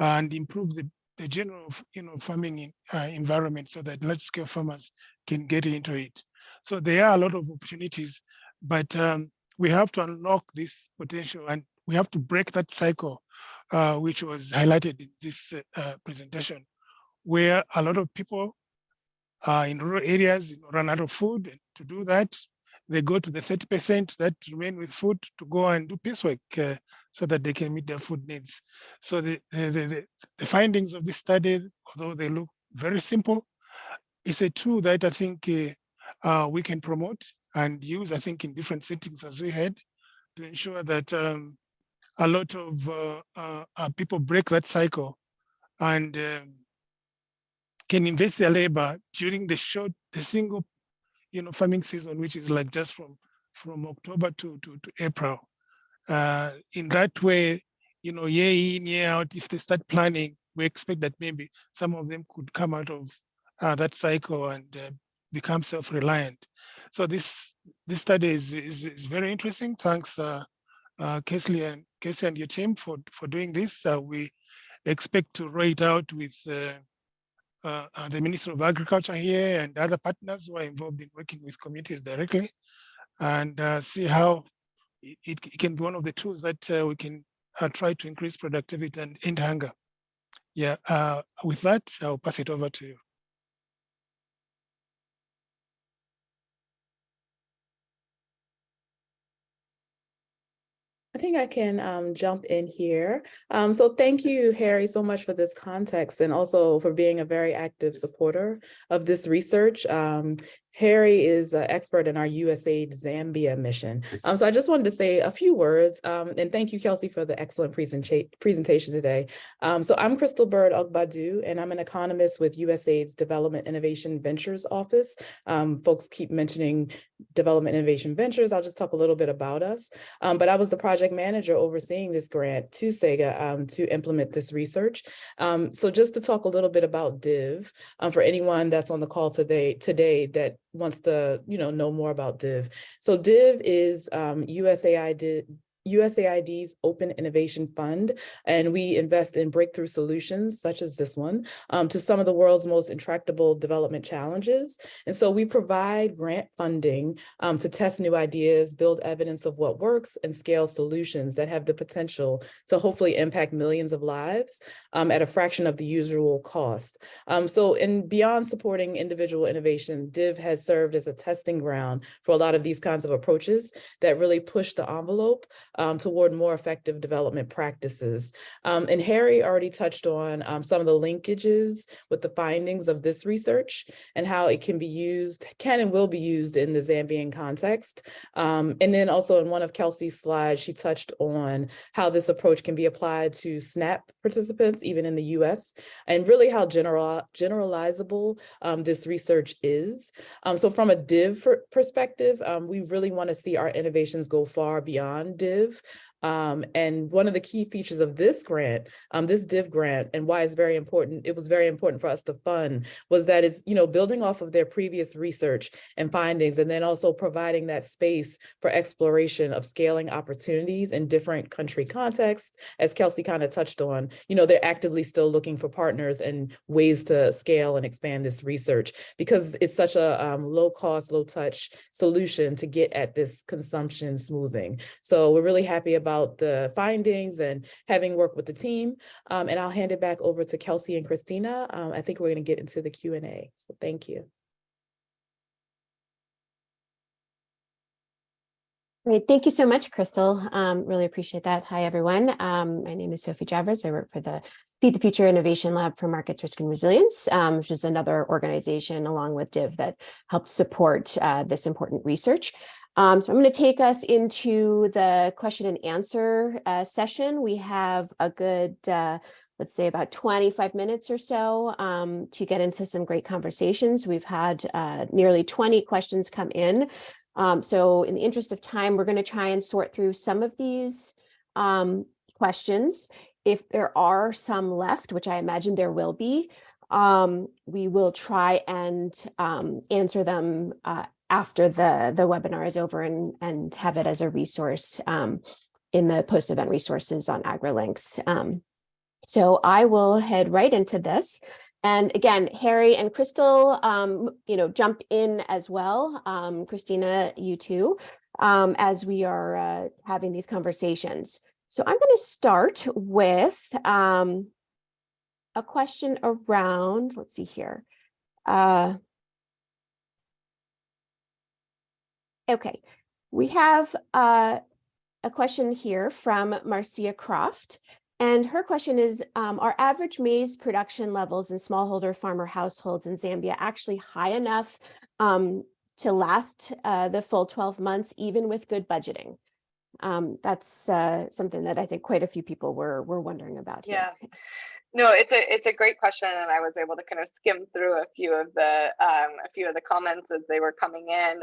and improve the, the general you know, farming in, uh, environment so that large scale farmers can get into it. So there are a lot of opportunities, but um, we have to unlock this potential and we have to break that cycle, uh, which was highlighted in this uh, presentation, where a lot of people in rural areas run out of food. To do that, they go to the 30% that remain with food to go and do piecework uh, so that they can meet their food needs. So the, the, the, the, findings of this study, although they look very simple, is a tool that I think uh, uh, we can promote and use, I think, in different settings as we had to ensure that um, a lot of uh, uh, uh, people break that cycle and um, can invest their labor during the short, the single, you know, farming season, which is like just from from October to to, to April. Uh, in that way, you know, year in year out, if they start planning, we expect that maybe some of them could come out of uh, that cycle and uh, become self-reliant. So this this study is, is, is very interesting. Thanks, uh, uh, Casey and Casey and your team for for doing this. Uh, we expect to write out with uh, uh, uh, the Minister of Agriculture here and other partners who are involved in working with communities directly, and uh, see how it, it, can be one of the tools that uh, we can try to increase productivity and end hunger. Yeah. with that, I'll pass it over to you. Think I can um, jump in here. Um, so thank you, Harry, so much for this context and also for being a very active supporter of this research. Um, Harry is an expert in our USAID Zambia mission. Um, so I just wanted to say a few words um, and thank you, Kelsey, for the excellent presentation today. Um, so I'm Crystal Bird Ogbadu, and I'm an economist with USAID's Development Innovation Ventures Office. Um, folks keep mentioning Development Innovation Ventures. I'll just talk a little bit about us. Um, but I was the project manager overseeing this grant to CEGA um, to implement this research. so just to talk a little bit about DIV, for anyone that's on the call today, today that wants to, you know, know more about DIV. So DIV is um, USAID USAID's Open Innovation Fund, and we invest in breakthrough solutions such as this one um, to some of the world's most intractable development challenges. And so we provide grant funding um, to test new ideas, build evidence of what works, and scale solutions that have the potential to hopefully impact millions of lives um, at a fraction of the usual cost. Um, so in beyond supporting individual innovation, DIV has served as a testing ground for a lot of these kinds of approaches that really push the envelope um, toward more effective development practices. Um, and Harry already touched on um, some of the linkages with the findings of this research and how it can be used, can and will be used in the Zambian context. Um, and then also in one of Kelsey's slides, she touched on how this approach can be applied to SNAP participants, even in the US, and really how general, generalizable um, this research is. Um, so from a DIV perspective, we really wanna see our innovations go far beyond DIV live um, and one of the key features of this grant, um, this DIV grant, and why it's very important, it was very important for us to fund, was that it's, you know, building off of their previous research and findings, and then also providing that space for exploration of scaling opportunities in different country contexts. As Kelsey kind of touched on, you know, they're actively still looking for partners and ways to scale and expand this research because it's such a um, low cost, low touch solution to get at this consumption smoothing. So we're really happy about the findings and having worked with the team. Um, and I'll hand it back over to Kelsey and Christina. Um, I think we're going to get into the Q&A. So thank you. Great. Thank you so much, Crystal. Um, really appreciate that. Hi, everyone. Um, my name is Sophie Javers. I work for the Feed the Future Innovation Lab for Markets Risk and Resilience, um, which is another organization along with DIV that helps support uh, this important research. Um, so I'm going to take us into the question and answer uh, session. We have a good, uh, let's say about 25 minutes or so um, to get into some great conversations. We've had uh, nearly 20 questions come in. Um, so in the interest of time, we're going to try and sort through some of these um, questions. If there are some left, which I imagine there will be, um, we will try and um, answer them uh, after the, the webinar is over and, and have it as a resource um, in the post-event resources on AgriLinks. Um, so I will head right into this. And again, Harry and Crystal, um, you know, jump in as well. Um, Christina, you too, um, as we are uh, having these conversations. So I'm going to start with um, a question around, let's see here. Uh, okay, we have uh, a question here from Marcia Croft. And her question is, um, are average maize production levels in smallholder farmer households in Zambia actually high enough um, to last uh, the full 12 months, even with good budgeting? Um, that's uh, something that I think quite a few people were, were wondering about here. Yeah. No, it's a it's a great question, and I was able to kind of skim through a few of the um, a few of the comments as they were coming in.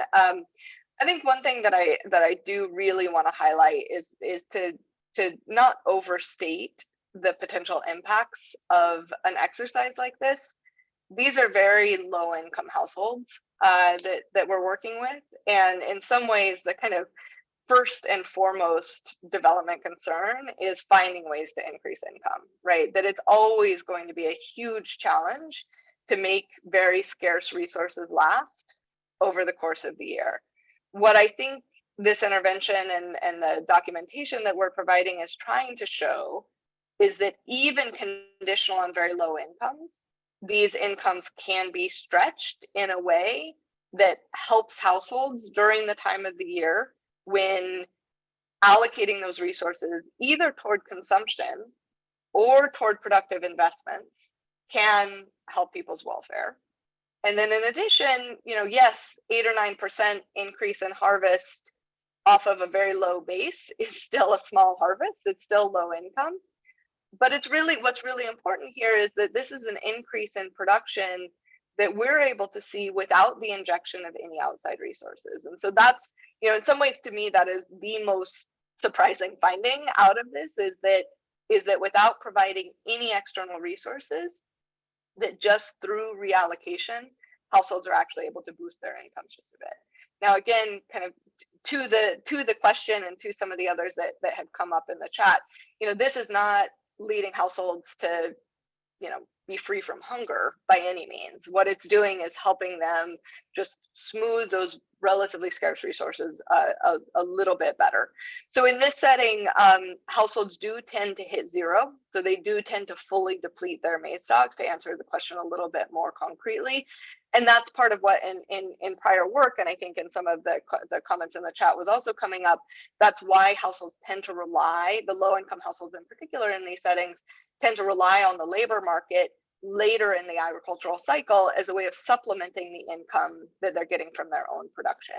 I think one thing that I that I do really want to highlight is is to to not overstate the potential impacts of an exercise like this. These are very low income households uh, that, that we're working with. And in some ways, the kind of first and foremost development concern is finding ways to increase income, right? That it's always going to be a huge challenge to make very scarce resources last over the course of the year. What I think this intervention and, and the documentation that we're providing is trying to show is that even conditional on very low incomes, these incomes can be stretched in a way that helps households during the time of the year when allocating those resources either toward consumption or toward productive investments can help people's welfare. And then in addition, you know, yes, eight or 9% increase in harvest off of a very low base (laughs) is still a small harvest. It's still low income. But it's really what's really important here is that this is an increase in production that we're able to see without the injection of any outside resources. And so that's, you know, in some ways to me, that is the most surprising finding out of this is that is that without providing any external resources, that just through reallocation, households are actually able to boost their incomes just a bit. Now, again, kind of to the to the question and to some of the others that that have come up in the chat, you know, this is not leading households to, you know, be free from hunger by any means. What it's doing is helping them just smooth those relatively scarce resources uh, a, a, little bit better. So in this setting, um, households do tend to hit zero. So they do tend to fully deplete their maize stock to answer the question a little bit more concretely. And that's part of what in, in, in prior work, and I think in some of the, the comments in the chat was also coming up, that's why households tend to rely, the low income households in particular in these settings, tend to rely on the labor market later in the agricultural cycle as a way of supplementing the income that they're getting from their own production.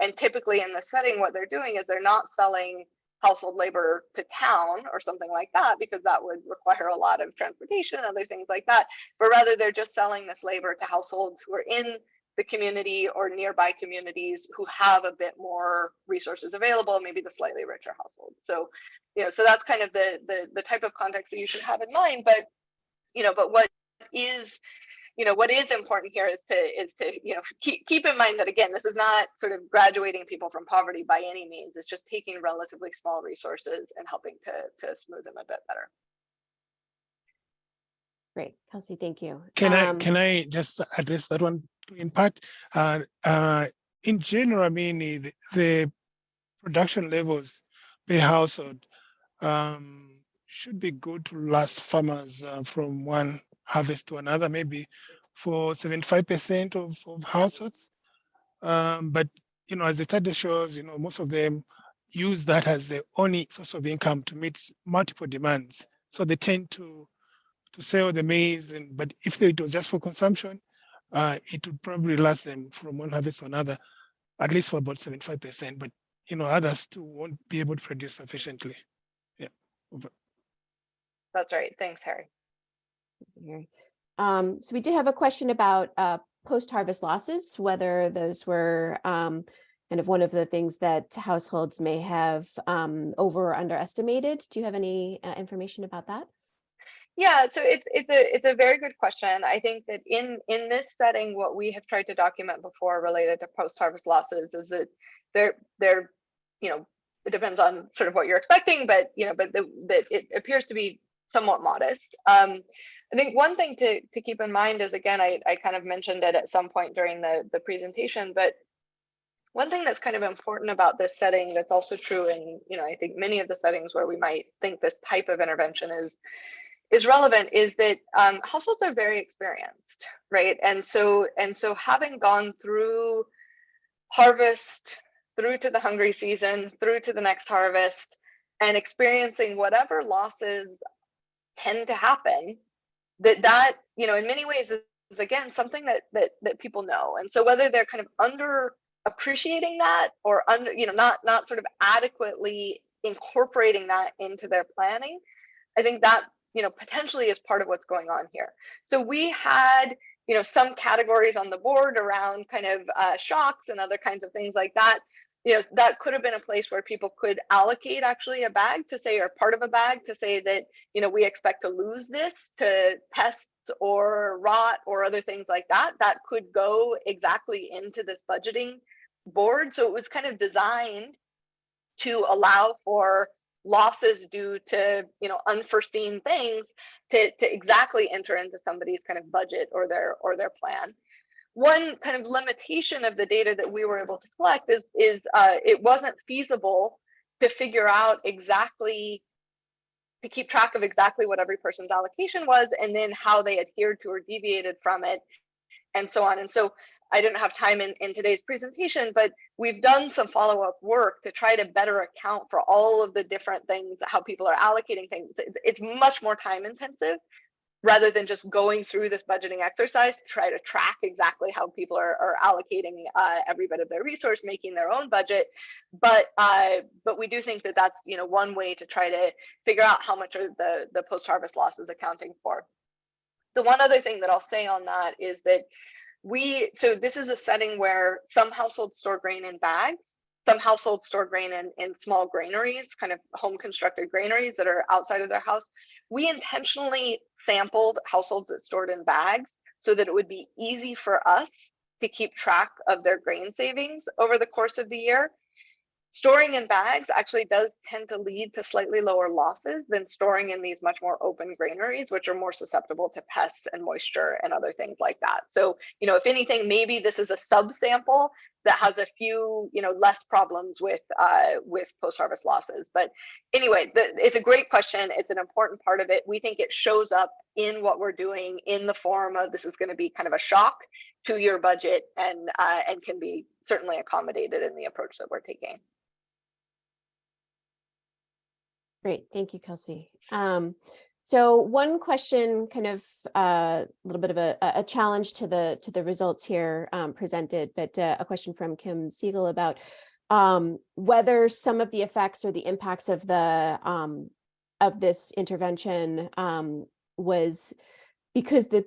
And typically in the setting, what they're doing is they're not selling household labor to town or something like that, because that would require a lot of transportation and other things like that. But rather, they're just selling this labor to households who are in the community or nearby communities who have a bit more resources available, maybe the slightly richer households. So, you know, so that's kind of the the, the type of context that you should have in mind. But, you know, but what is you know what is important here is to is to you know keep keep in mind that again this is not sort of graduating people from poverty by any means. It's just taking relatively small resources and helping to to smooth them a bit better. Great. Kelsey thank you. Can um, i can i just address that one in part? Uh, uh, in general i mean the, the production levels per household um, should be good to last farmers uh, from one harvest to another, maybe for 75% of, of households. Um, but, you know, as the study shows, you know, most of them use that as the only source of income to meet multiple demands. So they tend to to sell the maize, and but if it was just for consumption, uh, it would probably last them from one harvest to another, at least for about 75%. But you know, others too won't be able to produce sufficiently. Yeah. Over. That's right. Thanks, Harry. Um, so we did have a question about uh, post-harvest losses, whether those were um, kind of one of the things that households may have um, over or underestimated. Do you have any uh, information about that? Yeah, so it's it's a it's a very good question. I think that in in this setting, what we have tried to document before related to post harvest losses is that they're they're you know it depends on sort of what you're expecting, but you know, but the, that it appears to be somewhat modest. Um, I think one thing to, to keep in mind is, again, I, I kind of mentioned it at some point during the, the presentation, but one thing that's kind of important about this setting that's also true in, you know, I think many of the settings where we might think this type of intervention is is relevant is that um, households are very experienced, right? And so and so having gone through harvest, through to the hungry season, through to the next harvest, and experiencing whatever losses tend to happen, that that you know in many ways is, again something that that that people know. And so whether they're kind of under appreciating that or under you know not not sort of adequately incorporating that into their planning i think that you know potentially is part of what's going on here so we had you know some categories on the board around kind of uh, shocks and other kinds of things like that you know that could have been a place where people could allocate actually a bag to say or part of a bag to say that you know we expect to lose this to pests or rot or other things like that that could go exactly into this budgeting board. So it was kind of designed to allow for losses due to you know unforeseen things to, to exactly enter into somebody's kind of budget or their or their plan. One kind of limitation of the data that we were able to collect is is uh, it wasn't feasible to figure out exactly to keep track of exactly what every person's allocation was and then how they adhered to or deviated from it and so on. And so I didn't have time in, in today's presentation, but we've done some follow-up work to try to better account for all of the different things, how people are allocating things. It's, it's much more time intensive rather than just going through this budgeting exercise to try to track exactly how people are, are allocating uh, every bit of their resource, making their own budget. But uh, but we do think that that's you know one way to try to figure out how much are the the post-harvest losses accounting for. The one other thing that I'll say on that is that we so this is a setting where some households store grain in bags some households store grain in, in small granaries kind of home constructed granaries that are outside of their house we intentionally sampled households that stored in bags so that it would be easy for us to keep track of their grain savings over the course of the year Storing in bags actually does tend to lead to slightly lower losses than storing in these much more open granaries, which are more susceptible to pests and moisture and other things like that. So, you know, if anything, maybe this is a subsample that has a few, you know, less problems with uh, with post-harvest losses. But anyway, the, it's a great question. It's an important part of it. We think it shows up in what we're doing in the form of this is going to be kind of a shock to your budget and uh, and can be certainly accommodated in the approach that we're taking. Great, thank you, Kelsey. Um, so one question, kind of uh, a little bit of a, a challenge to the to the results here um, presented, but uh, a question from Kim Siegel about um, whether some of the effects or the impacts of the um, of this intervention um, was because the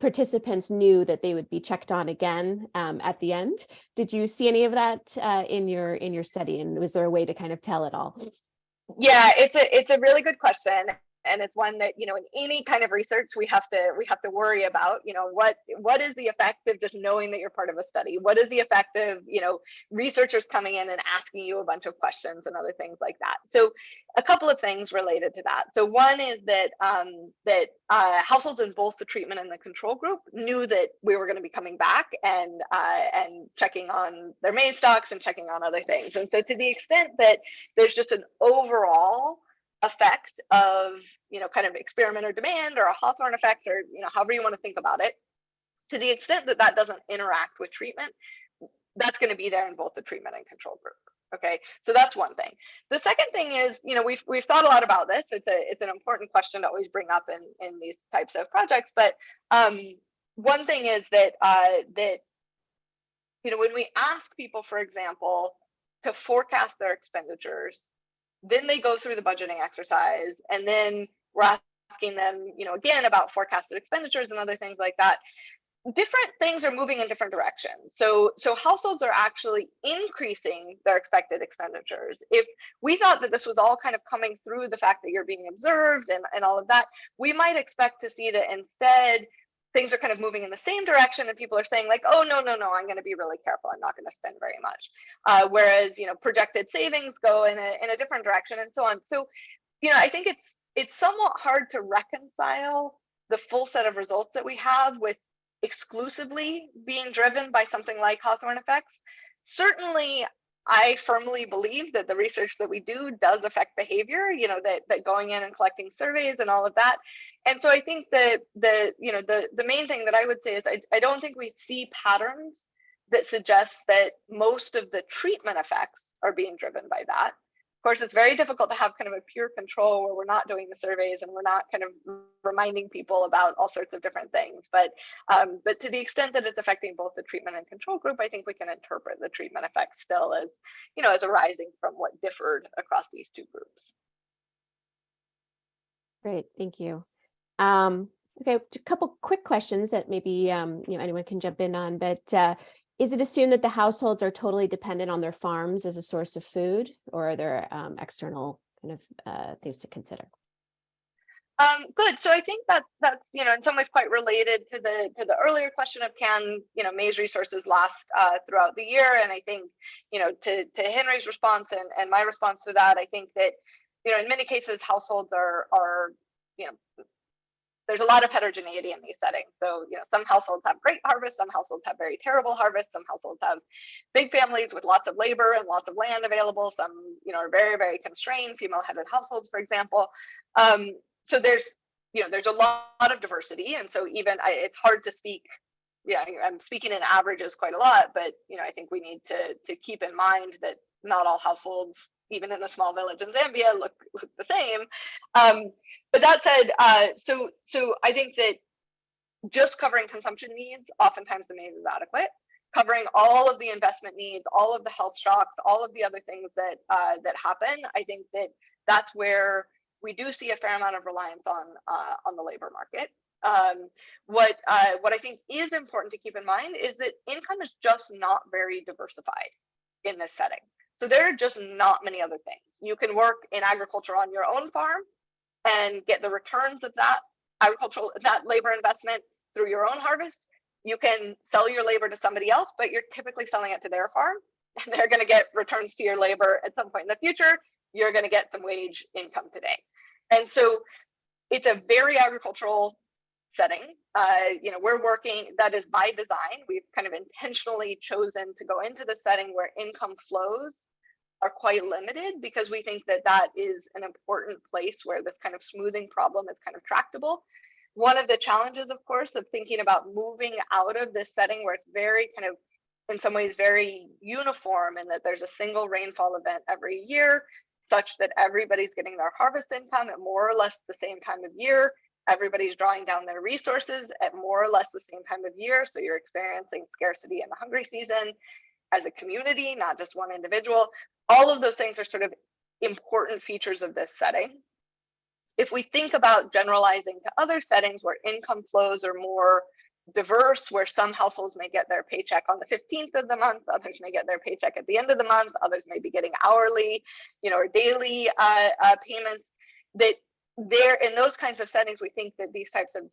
participants knew that they would be checked on again um, at the end. Did you see any of that uh, in your in your study, and was there a way to kind of tell it all? Yeah, it's a it's a really good question and it's one that you know in any kind of research we have to we have to worry about you know what what is the effect of just knowing that you're part of a study? What is the effect of you know researchers coming in and asking you a bunch of questions and other things like that? So a couple of things related to that. So one is that um, that uh, households in both the treatment and the control group knew that we were going to be coming back and uh, and checking on their maize stocks and checking on other things. And so to the extent that there's just an overall effect of you know kind of experimenter demand or a Hawthorne effect or you know however you want to think about it. To the extent that that doesn't interact with treatment that's going to be there in both the treatment and control group okay? So that's one thing. The second thing is you know we've we've thought a lot about this. It's a it's an important question to always bring up in in these types of projects but um one thing is that uh that you know when we ask people for example to forecast their expenditures then they go through the budgeting exercise and then we're asking them you know again about forecasted expenditures and other things like that. Different things are moving in different directions. So so households are actually increasing their expected expenditures. If we thought that this was all kind of coming through the fact that you're being observed and, and all of that we might expect to see that instead things are kind of moving in the same direction and people are saying like, oh, no, no, no, I'm going to be really careful. I'm not going to spend very much. Uh, whereas, you know, projected savings go in a, in a different direction and so on. So, you know, I think it's, it's somewhat hard to reconcile the full set of results that we have with exclusively being driven by something like Hawthorne effects. Certainly, I firmly believe that the research that we do does affect behavior, you know, that, that going in and collecting surveys and all of that. And so I think that the, you know, the, the main thing that I would say is I, I don't think we see patterns that suggest that most of the treatment effects are being driven by that. Of course, it's very difficult to have kind of a pure control where we're not doing the surveys and we're not kind of reminding people about all sorts of different things. But um, but to the extent that it's affecting both the treatment and control group, I think we can interpret the treatment effect still as, you know, as arising from what differed across these two groups. Great, thank you. Um, okay, a couple quick questions that maybe um, you know anyone can jump in on, but uh, is it assumed that the households are totally dependent on their farms as a source of food, or are there um, external kind of uh, things to consider? Um, good. So I think that that's you know in some ways quite related to the to the earlier question of can you know maize resources last uh, throughout the year, and I think you know to to Henry's response and and my response to that, I think that you know in many cases households are are you know there's a lot of heterogeneity in these settings. So, you know, some households have great harvests, some households have very terrible harvests, some households have big families with lots of labor and lots of land available. Some, you know, are very, very constrained, female-headed households, for example. Um, so there's, you know, there's a lot of diversity. And so even I, it's hard to speak, yeah, I'm speaking in averages quite a lot, but, you know, I think we need to, to keep in mind that not all households, even in a small village in Zambia, look, look (laughs) the same. Um, but that said, uh, so so I think that just covering consumption needs, oftentimes the maize is adequate. Covering all of the investment needs, all of the health shocks, all of the other things that uh, that happen, I think that that's where we do see a fair amount of reliance on uh, on the labor market. Um, what uh, what I think is important to keep in mind is that income is just not very diversified in this setting. So there are just not many other things. You can work in agriculture on your own farm and get the returns of that agricultural that labor investment through your own harvest. You can sell your labor to somebody else, but you're typically selling it to their farm (laughs) and they're going to get returns to your labor at some point in the future. You're going to get some wage income today. And so it's a very agricultural setting. Uh, you know, we're working, that is by design. We've kind of intentionally chosen to go into the setting where income flows are quite limited because we think that that is an important place where this kind of smoothing problem is kind of tractable. One of the challenges, of course, of thinking about moving out of this setting where it's very kind of, in some ways, very uniform and that there's a single rainfall event every year, such that everybody's getting their harvest income at more or less the same time of year. Everybody's drawing down their resources at more or less the same time of year. So you're experiencing scarcity in the hungry season as a community, not just one individual all of those things are sort of important features of this setting. If we think about generalizing to other settings where income flows are more diverse, where some households may get their paycheck on the 15th of the month, others may get their paycheck at the end of the month, others may be getting hourly, you know, or daily uh, uh, payments, that there in those kinds of settings, we think that these types of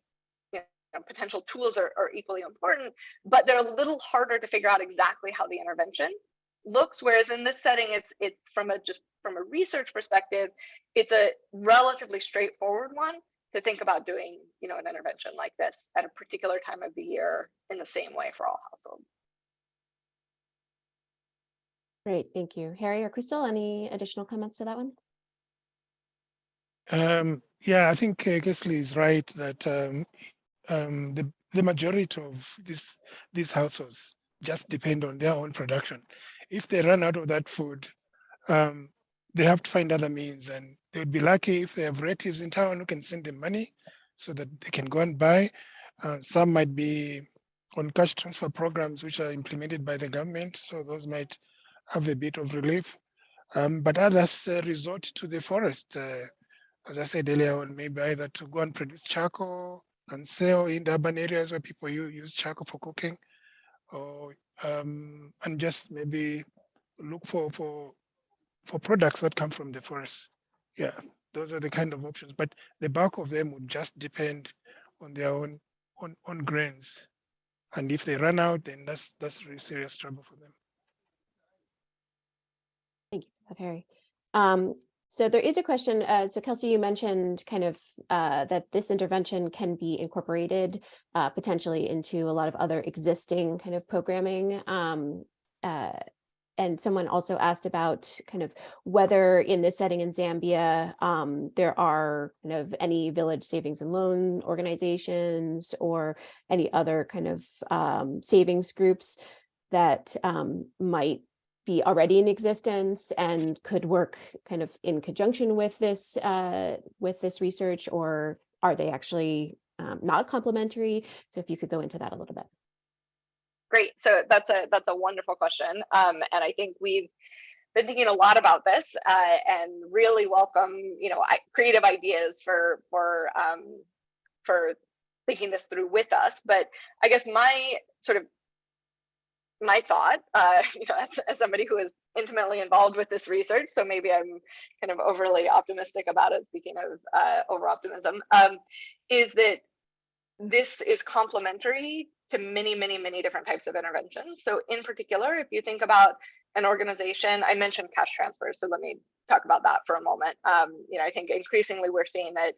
know, potential tools are, are equally important, but they're a little harder to figure out exactly how the intervention looks whereas in this setting it's it's from a just from a research perspective it's a relatively straightforward one to think about doing you know an intervention like this at a particular time of the year in the same way for all households. Great thank you. Harry or crystal any additional comments to that one? Um, yeah i think uh, Kelsey is right that um, um, the the majority of this these households just depend on their own production if they run out of that food, um, they have to find other means and they would be lucky if they have relatives in town who can send them money so that they can go and buy. Uh, some might be on cash transfer programs which are implemented by the government, so those might have a bit of relief. Um, but others uh, resort to the forest, uh, as I said earlier on, maybe either to go and produce charcoal and sell in the urban areas where people use charcoal for cooking, or um, and just maybe look for for for products that come from the forest. Yeah, those are the kind of options. But the bulk of them would just depend on their own on, on grains. And if they run out, then that's, that's really serious trouble for them. Thank you Harry. Um, so there is a question. Uh, so Kelsey, you mentioned kind of uh, that this intervention can be incorporated uh, potentially into a lot of other existing kind of programming. Um, uh, and someone also asked about kind of whether in this setting in Zambia, um, there are kind of any village savings and loan organizations or any other kind of um, savings groups that um, might be already in existence and could work kind of in conjunction with this uh, with this research, or are they actually um, not complementary? So if you could go into that a little bit. Great. So that's a that's a wonderful question, um, and I think we've been thinking a lot about this uh, and really welcome you know creative ideas for for um, for thinking this through with us. But I guess my sort of my thought, uh, (laughs) you know, as, as somebody who is intimately involved with this research, so maybe I'm kind of overly optimistic about it. Speaking of uh, over optimism, um, is that this is complementary to many, many, many different types of interventions. So in particular, if you think about an organization, I mentioned cash transfers, so let me talk about that for a moment. Um, you know, I think increasingly we're seeing that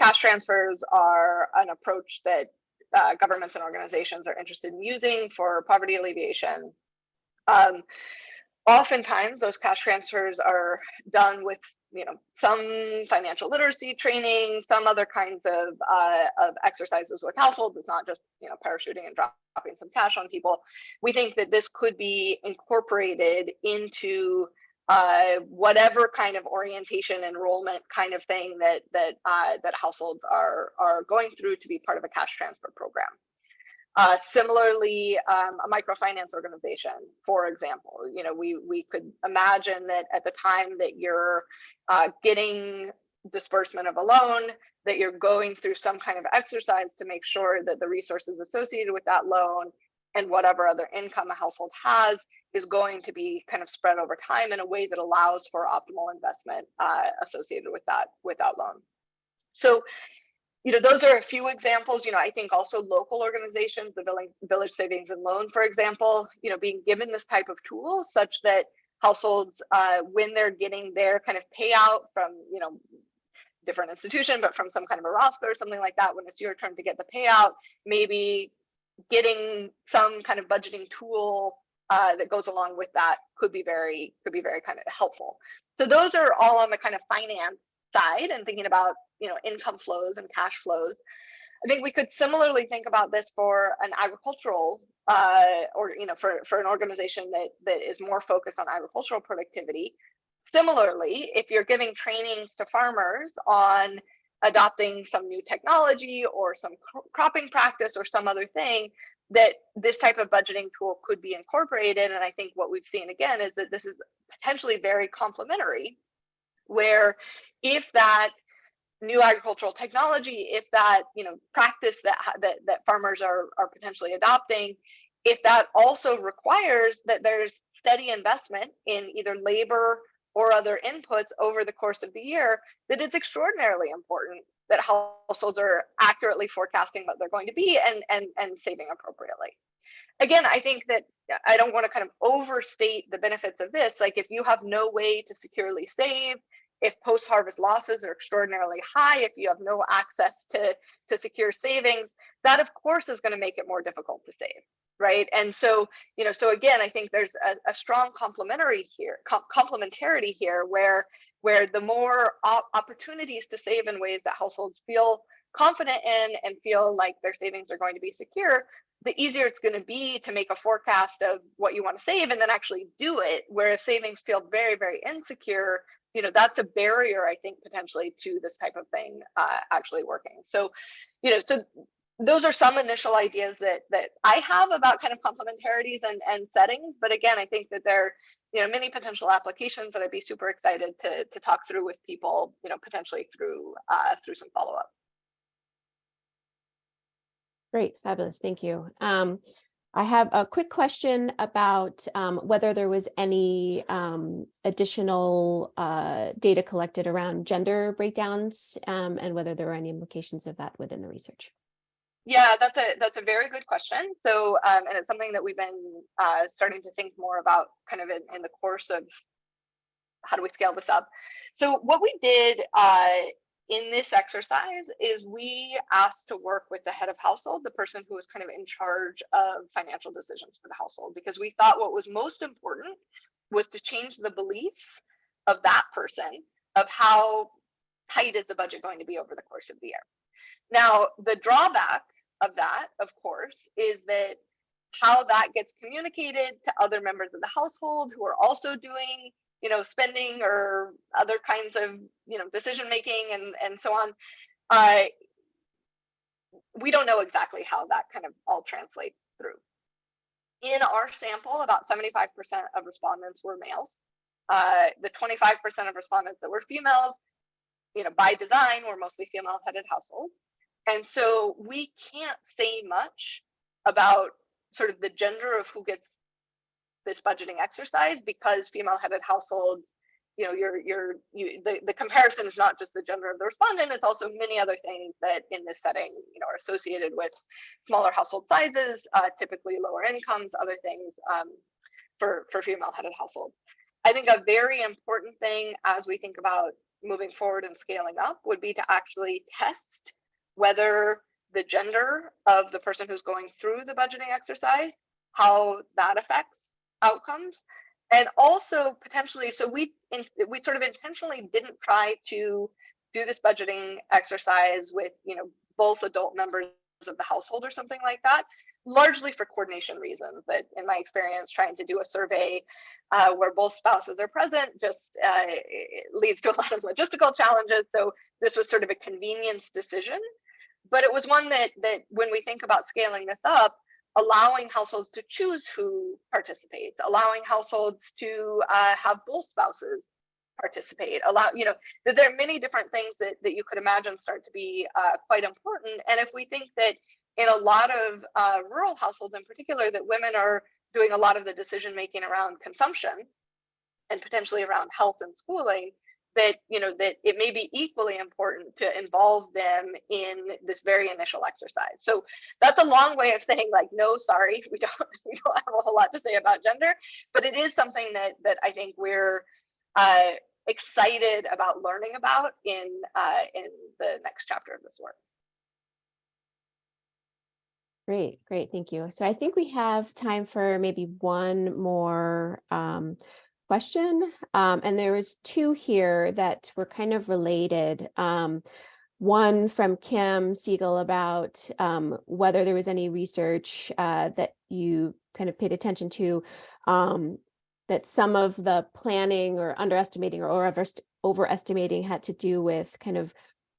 cash transfers are an approach that uh, governments and organizations are interested in using for poverty alleviation. Um, oftentimes those cash transfers are done with you know some financial literacy training some other kinds of uh, of exercises with households it's not just you know parachuting and dropping some cash on people we think that this could be incorporated into uh, whatever kind of orientation enrollment kind of thing that that uh, that households are are going through to be part of a cash transfer program. Uh, similarly, um, a microfinance organization, for example, you know, we we could imagine that at the time that you're uh, getting disbursement of a loan, that you're going through some kind of exercise to make sure that the resources associated with that loan and whatever other income a household has is going to be kind of spread over time in a way that allows for optimal investment uh, associated with that with that loan. So you know, those are a few examples. You know, I think also local organizations, the village, village savings and loan, for example, you know, being given this type of tool such that households, uh, when they're getting their kind of payout from, you know, different institution, but from some kind of a ROSCA or something like that, when it's your turn to get the payout, maybe getting some kind of budgeting tool uh, that goes along with that could be very could be very kind of helpful. So those are all on the kind of finance side and thinking about you know income flows and cash flows i think we could similarly think about this for an agricultural uh, or you know for for an organization that that is more focused on agricultural productivity similarly if you're giving trainings to farmers on adopting some new technology or some cropping practice or some other thing that this type of budgeting tool could be incorporated. And i think what we've seen again is that this is potentially very complementary where if that new agricultural technology, if that you know practice that that, that farmers are are potentially adopting, if that also requires that there's steady investment in either labor or other inputs over the course of the year, that it's extraordinarily important that households are accurately forecasting what they're going to be and and and saving appropriately. Again, I think that I don't want to kind of overstate the benefits of this. Like if you have no way to securely save, if post-harvest losses are extraordinarily high, if you have no access to, to secure savings, that of course is going to make it more difficult to save, right? And so, you know, so again, I think there's a, a strong complementary here, com complementarity here, where where the more op opportunities to save in ways that households feel confident in and feel like their savings are going to be secure, the easier it's going to be to make a forecast of what you want to save and then actually do it. Whereas savings feel very, very insecure, you know that's a barrier i think potentially to this type of thing uh, actually working so you know so those are some initial ideas that that i have about kind of complementarities and and settings but again i think that there you know many potential applications that i'd be super excited to to talk through with people you know potentially through uh through some follow-up Great, fabulous, thank you. Um, I have a quick question about um, whether there was any um, additional uh, data collected around gender breakdowns um, and whether there were any implications of that within the research. Yeah, that's a that's a very good question. So, um, and it's something that we've been uh, starting to think more about, kind of in, in the course of how do we scale this up. So, what we did uh, in this exercise is we asked to work with the head of household, the person who was kind of in charge of financial decisions for the household, because we thought what was most important was to change the beliefs of that person of how tight is the budget going to be over the course of the year. Now, the drawback of that, of course, is that how that gets communicated to other members of the household who are also doing, you know, spending or other kinds of, you know, decision making and and so on. Uh, we don't know exactly how that kind of all translates through. In our sample, about 75% of respondents were males. Uh, the 25% of respondents that were females, you know, by design, were mostly female-headed households. And so we can't say much about sort of the gender of who gets this budgeting exercise because female-headed households, you know, you're you're you the, the comparison is not just the gender of the respondent, it's also many other things that in this setting, you know, are associated with smaller household sizes, uh, typically lower incomes, other things um, for, for female-headed households. I think a very important thing as we think about moving forward and scaling up would be to actually test whether the gender of the person who's going through the budgeting exercise, how that affects outcomes. And also potentially, so we in, we sort of intentionally didn't try to do this budgeting exercise with, you know, both adult members of the household or something like that, largely for coordination reasons that in my experience trying to do a survey uh, where both spouses are present just uh, leads to a lot of logistical challenges. So this was sort of a convenience decision but it was one that that when we think about scaling this up allowing households to choose who participates allowing households to uh, have both spouses participate allow you know that there are many different things that, that you could imagine start to be uh, quite important. And if we think that in a lot of uh, rural households in particular that women are doing a lot of the decision making around consumption and potentially around health and schooling that you know that it may be equally important to involve them in this very initial exercise so that's a long way of saying like no sorry (laughs) we don't we don't have a whole lot to say about gender but it is something that that i think we're uh, excited about learning about in uh, in the next chapter of this work Great, great, thank you. So I think we have time for maybe one more um, question. Um, and there was two here that were kind of related. Um, one from Kim Siegel about um, whether there was any research uh, that you kind of paid attention to um, that some of the planning or underestimating or over overestimating had to do with kind of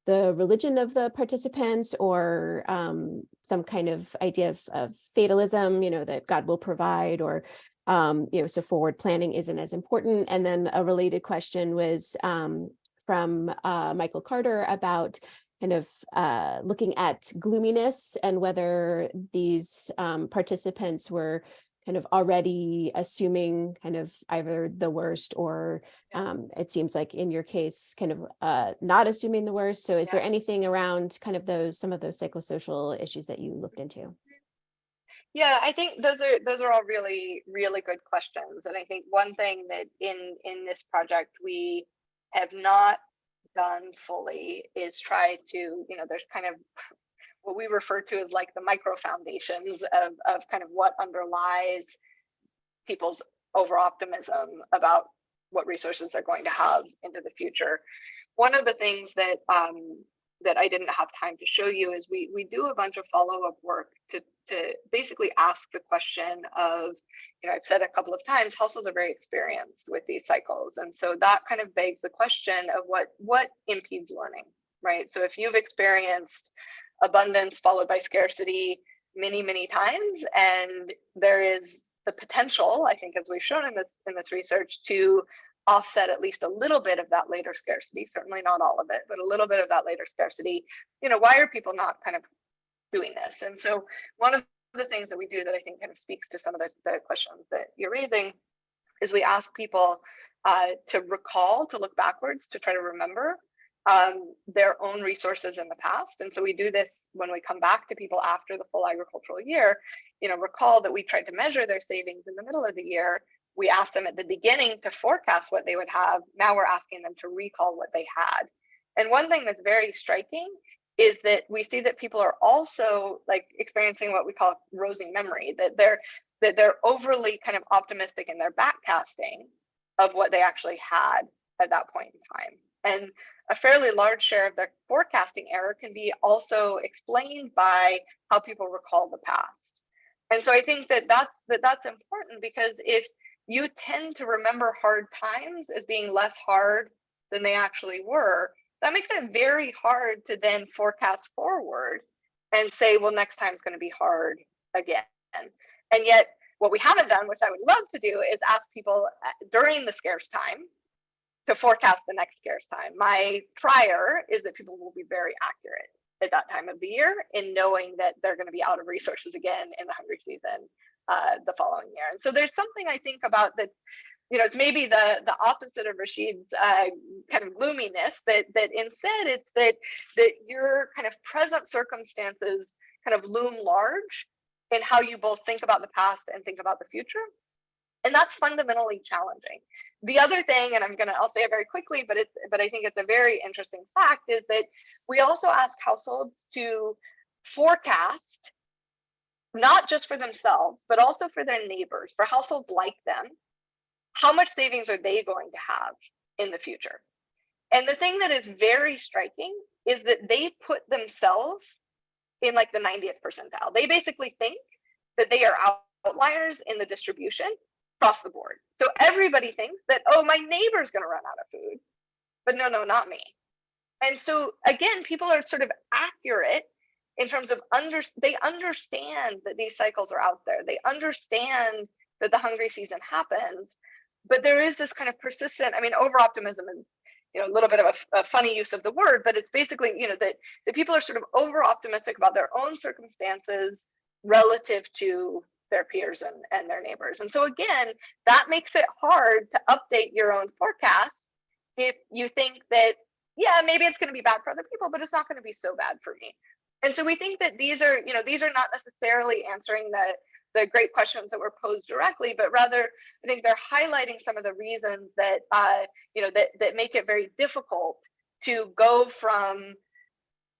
the religion of the participants or um, some kind of idea of, of, fatalism, you know, that God will provide or um, you know, so forward planning isn't as important. And then a related question was um, from uh, Michael Carter about kind of uh, looking at gloominess and whether these um, participants were kind of already assuming kind of either the worst or um, it seems like in your case kind of uh, not assuming the worst. So is Yeah. there anything around kind of those some of those psychosocial issues that you looked into? Yeah, I think those are those are all really really good questions, and I think one thing that in in this project we have not done fully is try to you know there's kind of what we refer to as like the micro foundations of of kind of what underlies people's over optimism about what resources they're going to have into the future. One of the things that um, that I didn't have time to show you is we we do a bunch of follow-up work to to basically ask the question of, you know, I've said a couple of times, households are very experienced with these cycles. And so that kind of begs the question of what what impedes learning, right? So if you've experienced abundance followed by scarcity many, many times, and there is the potential, I think, as we've shown in this in this research, to offset at least a little bit of that later scarcity, certainly not all of it, but a little bit of that later scarcity, you know, why are people not kind of doing this? And so one of the things that we do that I think kind of speaks to some of the, the questions that you're raising is we ask people uh, to recall, to look backwards, to try to remember um, their own resources in the past. And so we do this when we come back to people after the full agricultural year. You know, recall that we tried to measure their savings in the middle of the year. We asked them at the beginning to forecast what they would have. Now we're asking them to recall what they had. And one thing that's very striking is that we see that people are also like experiencing what we call rosy memory, that they're that they're overly kind of optimistic in their backcasting of what they actually had at that point in time. And a fairly large share of their forecasting error can be also explained by how people recall the past. And so I think that that's that that's important because if you tend to remember hard times as being less hard than they actually were, that makes it very hard to then forecast forward and say, well, next time is going to be hard again. And yet, what we haven't done, which I would love to do, is ask people uh, during the scarce time to forecast the next scarce time. My prior is that people will be very accurate at that time of the year in knowing that they're going to be out of resources again in the hungry season uh, the following year. And so there's something I think about that, you know, it's maybe the the opposite of Rashid's uh, kind of gloominess that that instead it's that that your kind of present circumstances kind of loom large in how you both think about the past and think about the future. And that's fundamentally challenging. The other thing, and I'm gonna, I'll say it very quickly, but it's, but I think it's a very interesting fact is that we also ask households to forecast, not just for themselves, but also for their neighbors, for households like them, how much savings are they going to have in the future? And the thing that is very striking is that they put themselves in like the 90th percentile. They basically think that they are outliers in the distribution across the board. So everybody thinks that, oh, my neighbor's going to run out of food. But no, no, not me. And so again, people are sort of accurate in terms of under they understand that these cycles are out there. They understand that the hungry season happens, but there is this kind of persistent, I mean, over optimism is you know a little bit of a, a, funny use of the word but it's basically you know that the people are sort of over optimistic about their own circumstances relative to their peers and, and their neighbors. And so again that makes it hard to update your own forecast if you think that yeah maybe it's going to be bad for other people but it's not going to be so bad for me. And so we think that these are you know these are not necessarily answering the the great questions that were posed directly, but rather I think they're highlighting some of the reasons that uh, you know that that make it very difficult to go from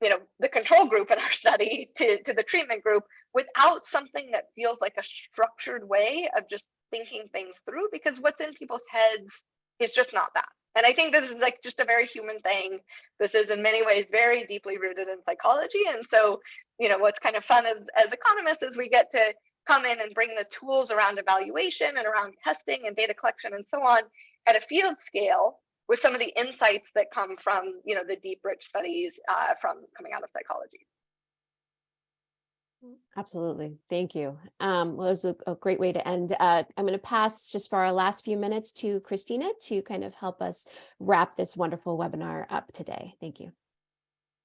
you know the control group in our (laughs) study to, to the treatment group without something that feels like a structured way of just thinking things through because what's in people's heads is just not that. And I think this is like just a very human thing. This is in many ways very deeply rooted in psychology. And so, you know, what's kind of fun as, as economists is we get to come in and bring the tools around evaluation and around testing and data collection and so on at a field scale with some of the insights that come from you know the deep rich studies uh, from coming out of psychology Absolutely. Thank you. Um, well, it was a, a, great way to end. Uh, I'm going to pass just for our last few minutes to Christina to kind of help us wrap this wonderful webinar up today. Thank you.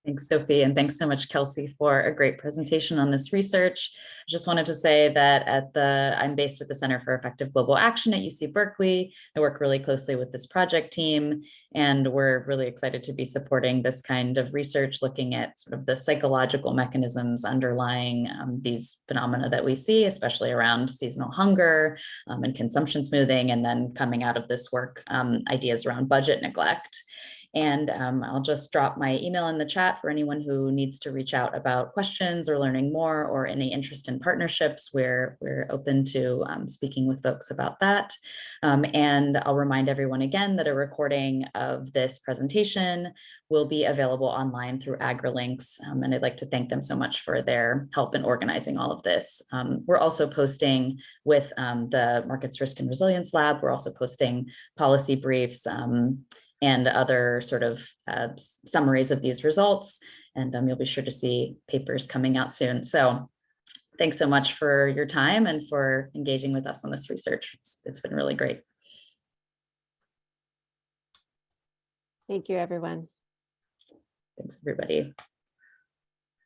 Thanks, Sophie, and thanks so much, Kelsey, for a great presentation on this research. I just wanted to say that at the I'm based at the Center for Effective Global Action at UC Berkeley. I work really closely with this project team, and we're really excited to be supporting this kind of research, looking at sort of the psychological mechanisms underlying um, these phenomena that we see, especially around seasonal hunger um, and consumption smoothing, and then coming out of this work, um, ideas around budget neglect. And um, I'll just drop my email in the chat for anyone who needs to reach out about questions or learning more or any interest in partnerships. We're, we're open to um, speaking with folks about that. Um, and I'll remind everyone again that a recording of this presentation will be available online through AgriLinks. Um, and I'd like to thank them so much for their help in organizing all of this. Um, we're also posting with um, the Markets Risk and Resilience Lab, we're also posting policy briefs and other sort of uh, summaries of these results. And um, you'll be sure to see papers coming out soon. So thanks so much for your time and for engaging with us on this research. it's, it's been really great. Thank you, everyone. Thanks, everybody.